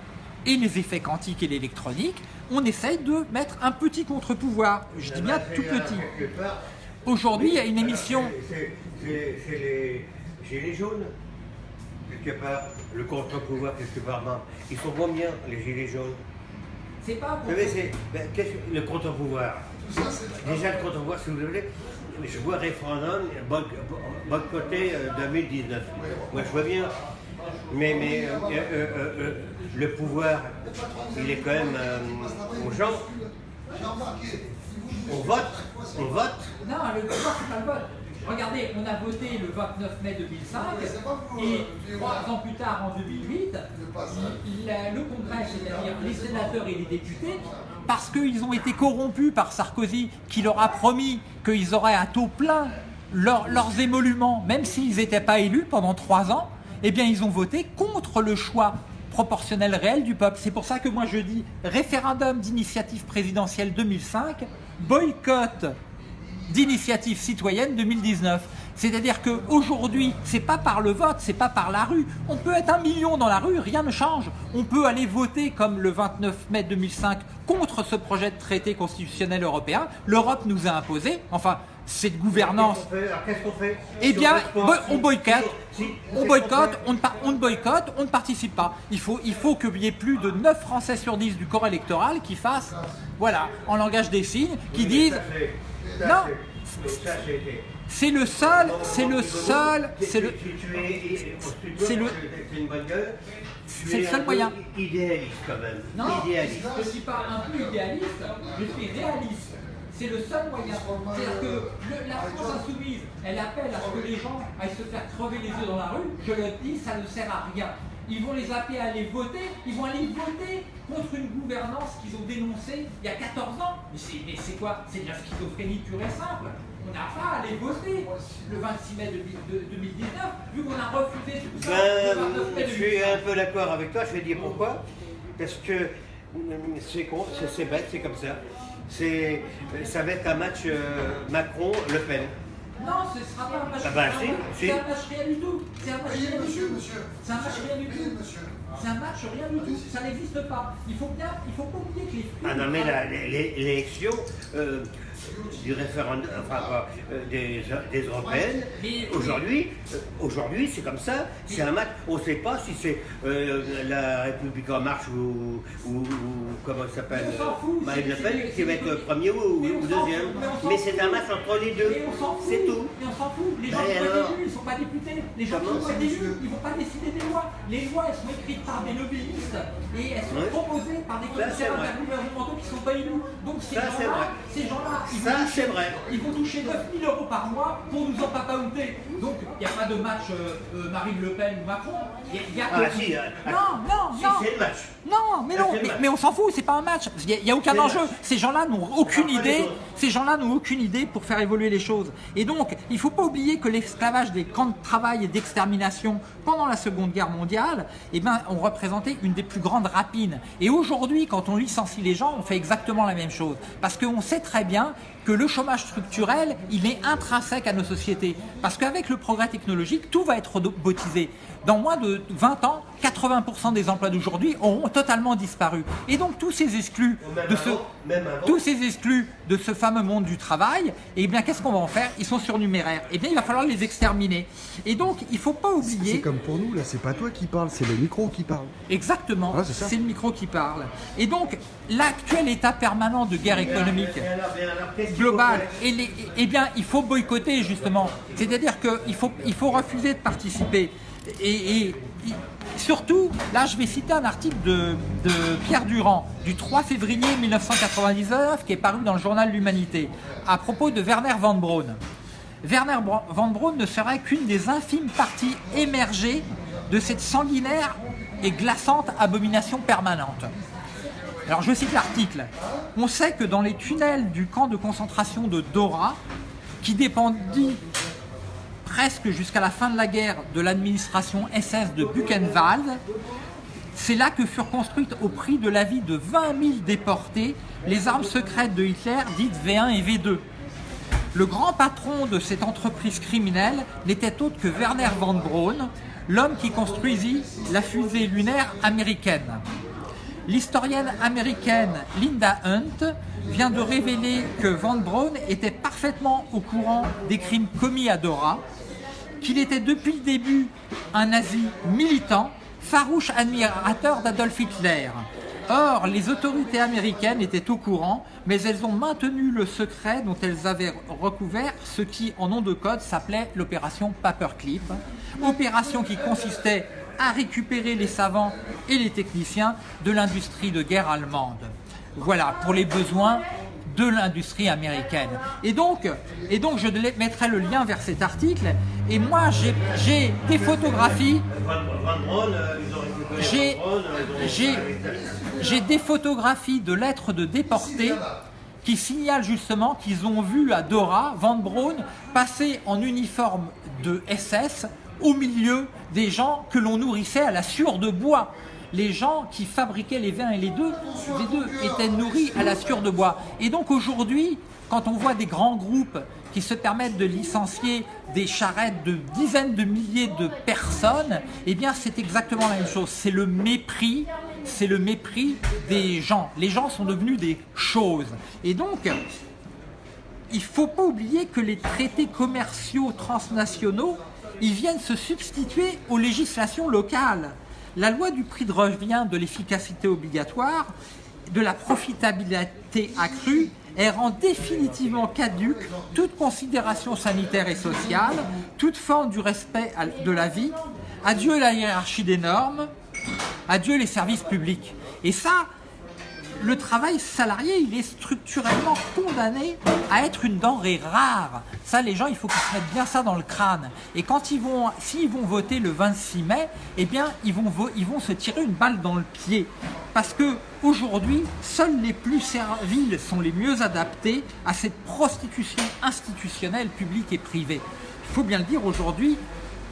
et les effets quantiques et l'électronique, on essaye de mettre un petit contre-pouvoir. Je dis bien tout petit. Aujourd'hui, il y a une émission... C'est- les- gilets jaunes, quelque part, le contre-pouvoir, quelque part. Ils sont combien, les gilets jaunes C'est pas Vous savez, ben, le contre-pouvoir? Déjà, le contre-pouvoir, si vous voulez, je vois référendum boy- boycotté euh, 2019. Moi, je vois bien. Mais, mais euh, euh, euh, le pouvoir, il est quand même aux gens. On vote, on vote. Non, le pouvoir, c'est pas le vote. Regardez, on a voté le 29 mai 2005 et trois ans plus tard, en 2008, la- le Congrès, c'est-à-dire les sénateurs et les députés, parce qu'ils ont été corrompus par Sarkozy, qui leur a promis qu'ils auraient à taux plein leur- leurs émoluments, même s'ils n'étaient pas élus pendant trois ans, eh bien ils ont voté contre le choix proportionnel réel du peuple. C'est pour ça que moi je dis référendum d'initiative présidentielle 2005, boycott d'initiative citoyenne 2019. C'est-à-dire qu'aujourd'hui, c'est pas par le vote, c'est pas par la rue. On peut être un million dans la rue, rien ne change. On peut aller voter comme le 29 mai 2005 contre ce projet de traité constitutionnel européen. L'Europe nous a imposé, enfin, cette gouvernance Qu'est-ce qu'on fait? Alors, Qu'est-ce qu'on fait? Eh bien, on boycotte, on boycotte, on boycotte, on ne participe pas. Il faut, il faut qu'il y ait plus de 9 Français sur 10 du corps électoral qui fassent, voilà, en langage des signes, qui disent, Non. c'est- le seul, c'est le seul, c'est le, c'est le- C'est le seul moyen. Idéaliste quand même. Non, je ne suis pas un peu idéaliste, je suis réaliste. C'est le seul moyen. C'est-à-dire que le- la France insoumise, elle appelle à ce que les gens aillent se faire crever les yeux dans la rue. Je le dis, ça ne sert à rien. Ils vont les appeler à aller voter, ils vont aller voter contre une gouvernance qu'ils ont dénoncée il y a 14 ans. Mais c'est, quoi? C'est de la schizophrénie pure et simple. On n'a pas à aller voter le 26 mai de- de- 2019, vu qu'on a refusé tout ça le 29 mai Ben, je suis 2019. un peu d'accord avec toi, je vais dire pourquoi. Parce que c'est con, c'est bête, c'est comme ça. C'est, ça va être un match euh, Macron-Le Pen. Non, ce sera pas un match. Ah bah, c'est un si, match- si. C'est un match rien du tout. C'est un match rien du monsieur, tout. C'est un match rien du tout. monsieur. C'est un match rien du tout. Ça n'existe pas. Il faut bien, il faut pas oublier que les. Ah non, mais l'élection euh, du référendum, enfin, euh, des, des européennes, aujourd'hui, euh, aujourd'hui c'est comme ça, c'est un match, on ne sait pas si c'est euh, la République en marche ou, ou, ou comment ça s'appelle, Mais on s'en fout, Marine Le Pen qui va être premier ou, deuxième. fout, mais c'est un match entre les deux, c'est tout. Mais on s'en fout. Les gens qui sont élus, ils ne sont pas députés. Les gens qui sont élus, ils ne vont pas décider des lois. Les lois, elles sont écrites par des lobbyistes et elles sont proposées par des commissaires vrai. intergouvernementaux qui ne sont pas élus. Donc ces gens-là, ils vont toucher- vrai. Ils vont toucher 9000 euros par mois pour nous en papaouter. Donc il n'y a pas de match euh, euh, Marine Le Pen ou Macron. Y a- il y a Ah si, euh, Non, non, si non. c'est le match. Non, mais Ah, non, mais, on s'en fout, c'est pas un match. Il n'y a, aucun enjeu. Ces gens-là n'ont aucune idée. Ces gens-là n'ont aucune idée pour faire évoluer les choses. Et donc, il ne faut pas oublier que l'esclavage des camps de travail et d'extermination pendant la Seconde Guerre mondiale, eh ben, ont représenté une des plus grandes rapines. Et aujourd'hui, quand on licencie les gens, on fait exactement la même chose. Parce qu'on sait très bien que le chômage structurel, il est intrinsèque à nos sociétés. Parce qu'avec le progrès technologique, tout va être robotisé. Dans moins de 20 ans, 80% des emplois d'aujourd'hui auront totalement disparu. Et donc tous ces exclus de ce, avant, même avant. tous ces exclus de ce fameux monde du travail, eh bien qu'est-ce qu'on va en faire? Ils sont surnuméraires. Eh bien il va falloir les exterminer. Et donc il ne faut pas C'est oublier comme pour nous, là, c'est pas toi qui parles, c'est le micro qui parle. exactement, Ah, c'est c'est le micro qui parle. Et donc l'actuel état permanent de guerre économique alors, et les- eh bien, il faut boycotter justement. C'est-à-dire qu'il faut, il faut refuser de participer. Et, surtout, là, je vais citer un article de, de Pierre Durand du 3 février 1999 qui est paru dans le journal L'Humanité à propos de Werner von Braun. Werner von Braun ne serait qu'une des infimes parties émergées de cette sanguinaire et glaçante abomination permanente. Alors je cite l'article. On sait que dans les tunnels du camp de concentration de Dora, qui dépendit presque jusqu'à la fin de la guerre de l'administration SS de Buchenwald, c'est là que furent construites au prix de la vie de 20 000 déportés les armes secrètes de Hitler dites V1 et V2. Le grand patron de cette entreprise criminelle n'était autre que Werner von Braun, l'homme qui construisit la fusée lunaire américaine. L'historienne américaine Linda Hunt vient de révéler que Van Braun était parfaitement au courant des crimes commis à Dora qu'il était depuis le début un nazi militant, farouche admirateur d'Adolf Hitler. Or, les autorités américaines étaient au courant, mais elles ont maintenu le secret dont elles avaient recouvert ce qui, en nom de code, s'appelait l'opération Paperclip. Opération qui consistait à récupérer les savants et les techniciens de l'industrie de guerre allemande. Voilà, pour les besoins de l'industrie américaine. Et donc, et donc, je mettrai le lien vers cet article. Et moi, j'ai des photographies. J'ai des photographies de lettres de déportés qui signalent justement qu'ils ont vu à Dora Van Braun passer en uniforme de SS au milieu des gens que l'on nourrissait à la sueur de bois les gens qui fabriquaient les vins et les deux, étaient nourris à la sueur de bois. Et donc aujourd'hui, quand on voit des grands groupes qui se permettent de licencier des charrettes de dizaines de milliers de personnes, eh c'est exactement la même chose. C'est le mépris, c'est le mépris des gens. Les gens sont devenus des choses. Et donc, il ne faut pas oublier que les traités commerciaux transnationaux, ils viennent se substituer aux législations locales. La loi du prix de revient de l'efficacité obligatoire, de la profitabilité accrue, elle rend définitivement caduque toute considération sanitaire et sociale, toute forme du respect de la vie, adieu la hiérarchie des normes, adieu les services publics. Et ça, le travail salarié, il est structurellement condamné à être une denrée rare. Ça, les gens, il faut qu'ils se mettent bien ça dans le crâne. Et quand ils vont, s'ils vont voter le 26 mai, eh bien, ils vont, ils vont se tirer une balle dans le pied. Parce que aujourd'hui, seuls les plus serviles sont les mieux adaptés à cette prostitution institutionnelle, publique et privée. Il faut bien le dire, aujourd'hui,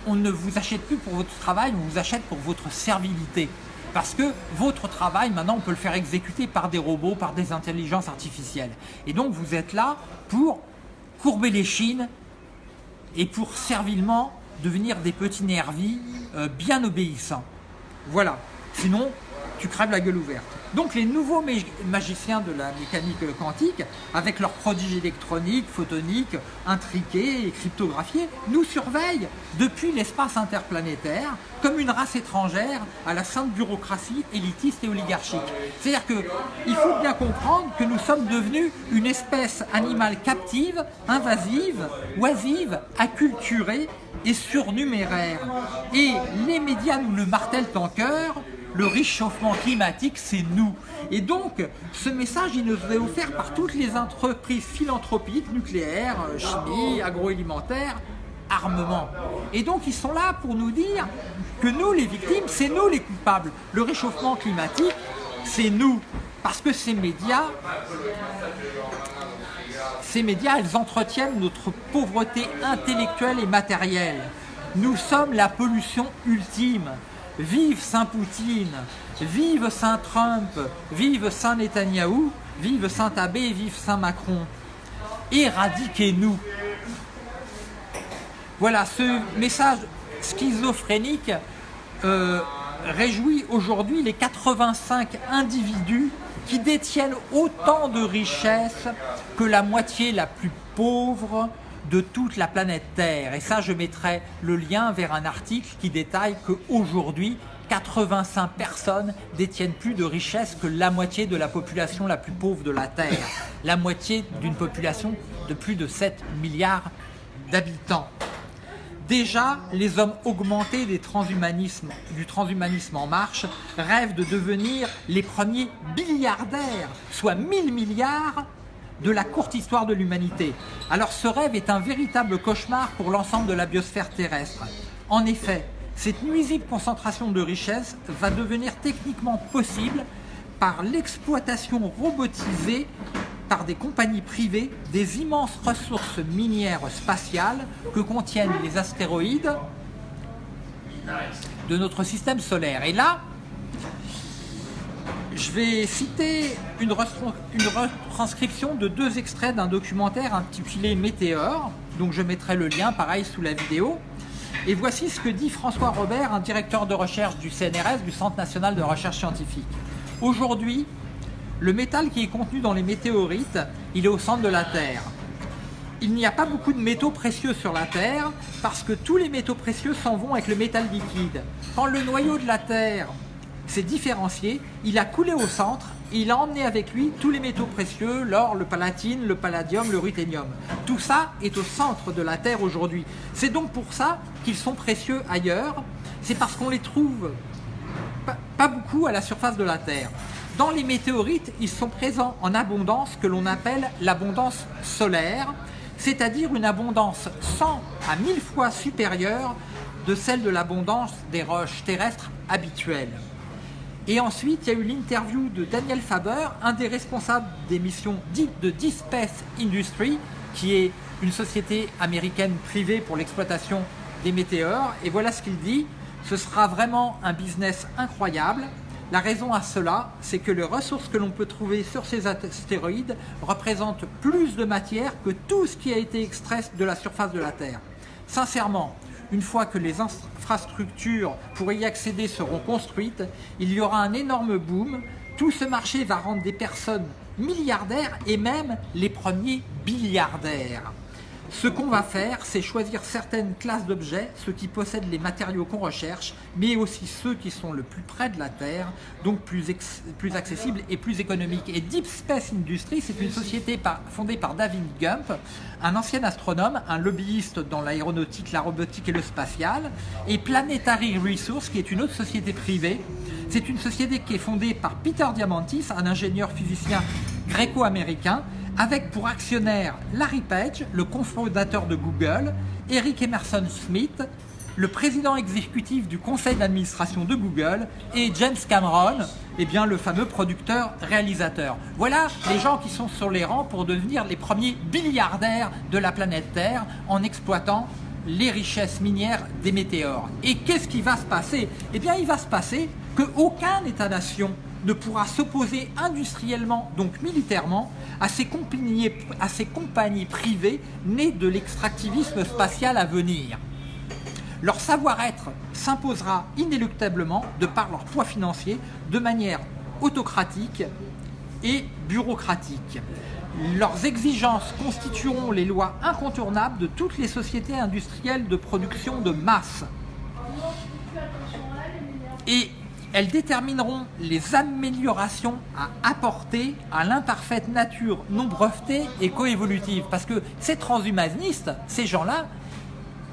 on ne vous achète plus pour votre travail, on vous achète pour votre servilité. Parce que votre travail, maintenant, on peut le faire exécuter par des robots, par des intelligences artificielles. Et donc, vous êtes là pour courber les chines et pour servilement devenir des petits nervis euh, bien obéissants. Voilà. Sinon, tu crèves la gueule ouverte. Donc les nouveaux magiciens de la mécanique quantique, avec leurs prodiges électroniques, photoniques, intriqués et cryptographiés, nous surveillent depuis l'espace interplanétaire comme une race étrangère à la sainte bureaucratie élitiste et oligarchique. C'est-à-dire qu'il faut bien comprendre que nous sommes devenus une espèce animale captive, invasive, oisive, acculturée et surnuméraire. Et les médias nous le martèlent en cœur, le réchauffement climatique, c'est nous. Et donc, ce message, il nous est offert par toutes les entreprises philanthropiques, nucléaires, euh, chimie, agroalimentaire, armement. Et donc, ils sont là pour nous dire que nous, les victimes, c'est nous les coupables. Le réchauffement climatique, c'est nous. Parce que ces médias, ces médias, elles entretiennent notre pauvreté intellectuelle et matérielle. Nous sommes la pollution ultime. Vive Saint Poutine, vive Saint Trump, vive Saint Netanyahou, vive Saint Abbé, vive Saint Macron. Éradiquez-nous. Voilà, ce message schizophrénique euh, réjouit aujourd'hui les 85 individus qui détiennent autant de richesses que la moitié la plus pauvre de toute la planète Terre. Et ça, je mettrai le lien vers un article qui détaille qu'aujourd'hui, 85 personnes détiennent plus de richesses que la moitié de la population la plus pauvre de la Terre. La moitié d'une population de plus de 7 milliards d'habitants. Déjà, les hommes augmentés des transhumanismes, du transhumanisme en marche rêvent de devenir les premiers milliardaires, soit 1000 milliards de la courte histoire de l'humanité. Alors ce rêve est un véritable cauchemar pour l'ensemble de la biosphère terrestre. En effet, cette nuisible concentration de richesses va devenir techniquement possible par l'exploitation robotisée par des compagnies privées des immenses ressources minières spatiales que contiennent les astéroïdes de notre système solaire. Et là, je vais citer une, retranscription de deux extraits d'un documentaire intitulé Météore, donc je mettrai le lien pareil sous la vidéo. Et voici ce que dit François Robert, un directeur de recherche du CNRS, du Centre national de recherche scientifique. Aujourd'hui, le métal qui est contenu dans les météorites, il est au centre de la Terre. il n'y a pas beaucoup de métaux précieux sur la Terre parce que tous les métaux précieux s'en vont avec le métal liquide. Quand le noyau de la Terre s'est différencié, il a coulé au centre et il a emmené avec lui tous les métaux précieux, l'or, le palatine, le palladium, le ruthénium. Tout ça est au centre de la Terre aujourd'hui. C'est donc pour ça qu'ils sont précieux ailleurs. C'est parce qu'on les trouve pas, pas beaucoup à la surface de la Terre. Dans les météorites, ils sont présents en abondance que l'on appelle l'abondance solaire, c'est-à-dire une abondance 100 à 1000 fois supérieure de celle de l'abondance des roches terrestres habituelles. Et ensuite, il y a eu l'interview de Daniel Faber, un des responsables des missions dites de Space Industry, qui est une société américaine privée pour l'exploitation des météores. Et voilà ce qu'il dit. Ce sera vraiment un business incroyable. La raison à cela, c'est que les ressources que l'on peut trouver sur ces astéroïdes représentent plus de matière que tout ce qui a été extrait de la surface de la Terre. Sincèrement, une fois que les infrastructures pour y accéder seront construites, il y aura un énorme boom. Tout ce marché va rendre des personnes milliardaires et même les premiers billiardaires. Ce qu'on va faire, c'est choisir certaines classes d'objets, ceux qui possèdent les matériaux qu'on recherche, mais aussi ceux qui sont le plus près de la Terre, donc plus, accessibles et plus économiques. Et Deep Space Industries, c'est une société fondée par David Gump, un ancien astronome, un lobbyiste dans l'aéronautique, la robotique et le spatial, et Planetary Resources, qui est une autre société privée. C'est une société qui est fondée par Peter Diamantis, un ingénieur physicien gréco-américain, avec pour actionnaire Larry Page, le cofondateur de Google, Eric Emerson Smith, le président exécutif du conseil d'administration de Google, et James Cameron, eh le fameux producteur-réalisateur. Voilà les gens qui sont sur les rangs pour devenir les premiers milliardaires de la planète Terre en exploitant les richesses minières des météores. Et qu'est-ce qui va se passer? Eh bien, il va se passer qu'aucun État-nation ne pourra s'opposer industriellement, donc militairement, à ces, compagnies, privées nées de l'extractivisme spatial à venir. Leur savoir-être s'imposera inéluctablement de par leur poids financier de manière autocratique et bureaucratique. Leurs exigences constitueront les lois incontournables de toutes les sociétés industrielles de production de masse. Elles détermineront les améliorations à apporter à l'imparfaite nature non brevetée et coévolutive. Parce que ces transhumanistes, ces gens-là,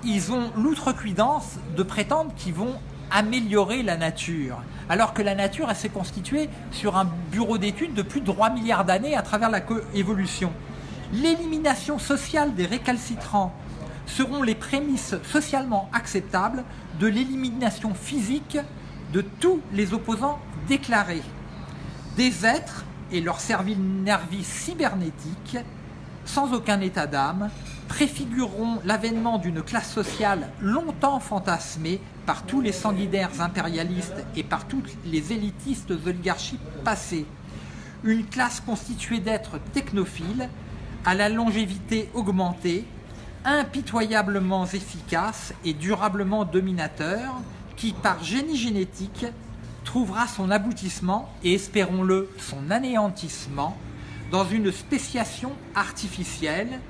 ils ont l'outrecuidance de prétendre qu'ils vont améliorer la nature. Alors que la nature, elle s'est constituée sur un bureau d'études de plus de 3 milliards d'années à travers la coévolution. L'élimination sociale des récalcitrants seront les prémices socialement acceptables de l'élimination physique de tous les opposants déclarés. Des êtres et leur nervis cybernétique, sans aucun état d'âme, préfigureront l'avènement d'une classe sociale longtemps fantasmée par tous les sanguinaires impérialistes et par toutes les élitistes oligarchies passées. Une classe constituée d'êtres technophiles, à la longévité augmentée, impitoyablement efficaces et durablement dominateurs, qui, par génie génétique, trouvera son aboutissement et, espérons-le, son anéantissement dans une spéciation artificielle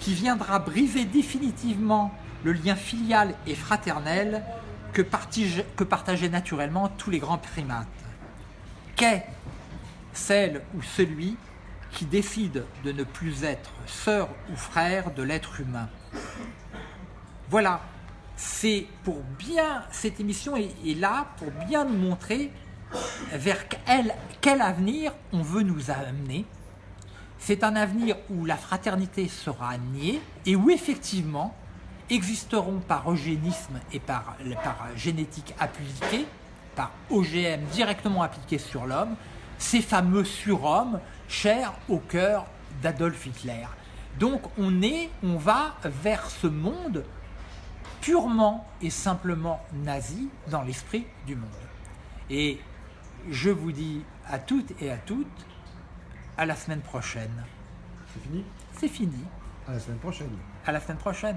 qui viendra briser définitivement le lien filial et fraternel que, partageaient naturellement tous les grands primates. Qu'est celle ou celui qui décide de ne plus être sœur ou frère de l'être humain? Voilà, c'est pour bien, cette émission est, là pour bien nous montrer vers quel, avenir on veut nous amener. C'est un avenir où la fraternité sera niée et où effectivement existeront par eugénisme et par, par génétique appliquée, par OGM directement appliqué sur l'homme, ces fameux surhommes chers au cœur d'Adolf Hitler. Donc on est, on va vers ce monde purement et simplement nazi dans l'esprit du monde. Et je vous dis à toutes et à toutes, à la semaine prochaine. C'est fini? C'est fini. À la semaine prochaine. À la semaine prochaine.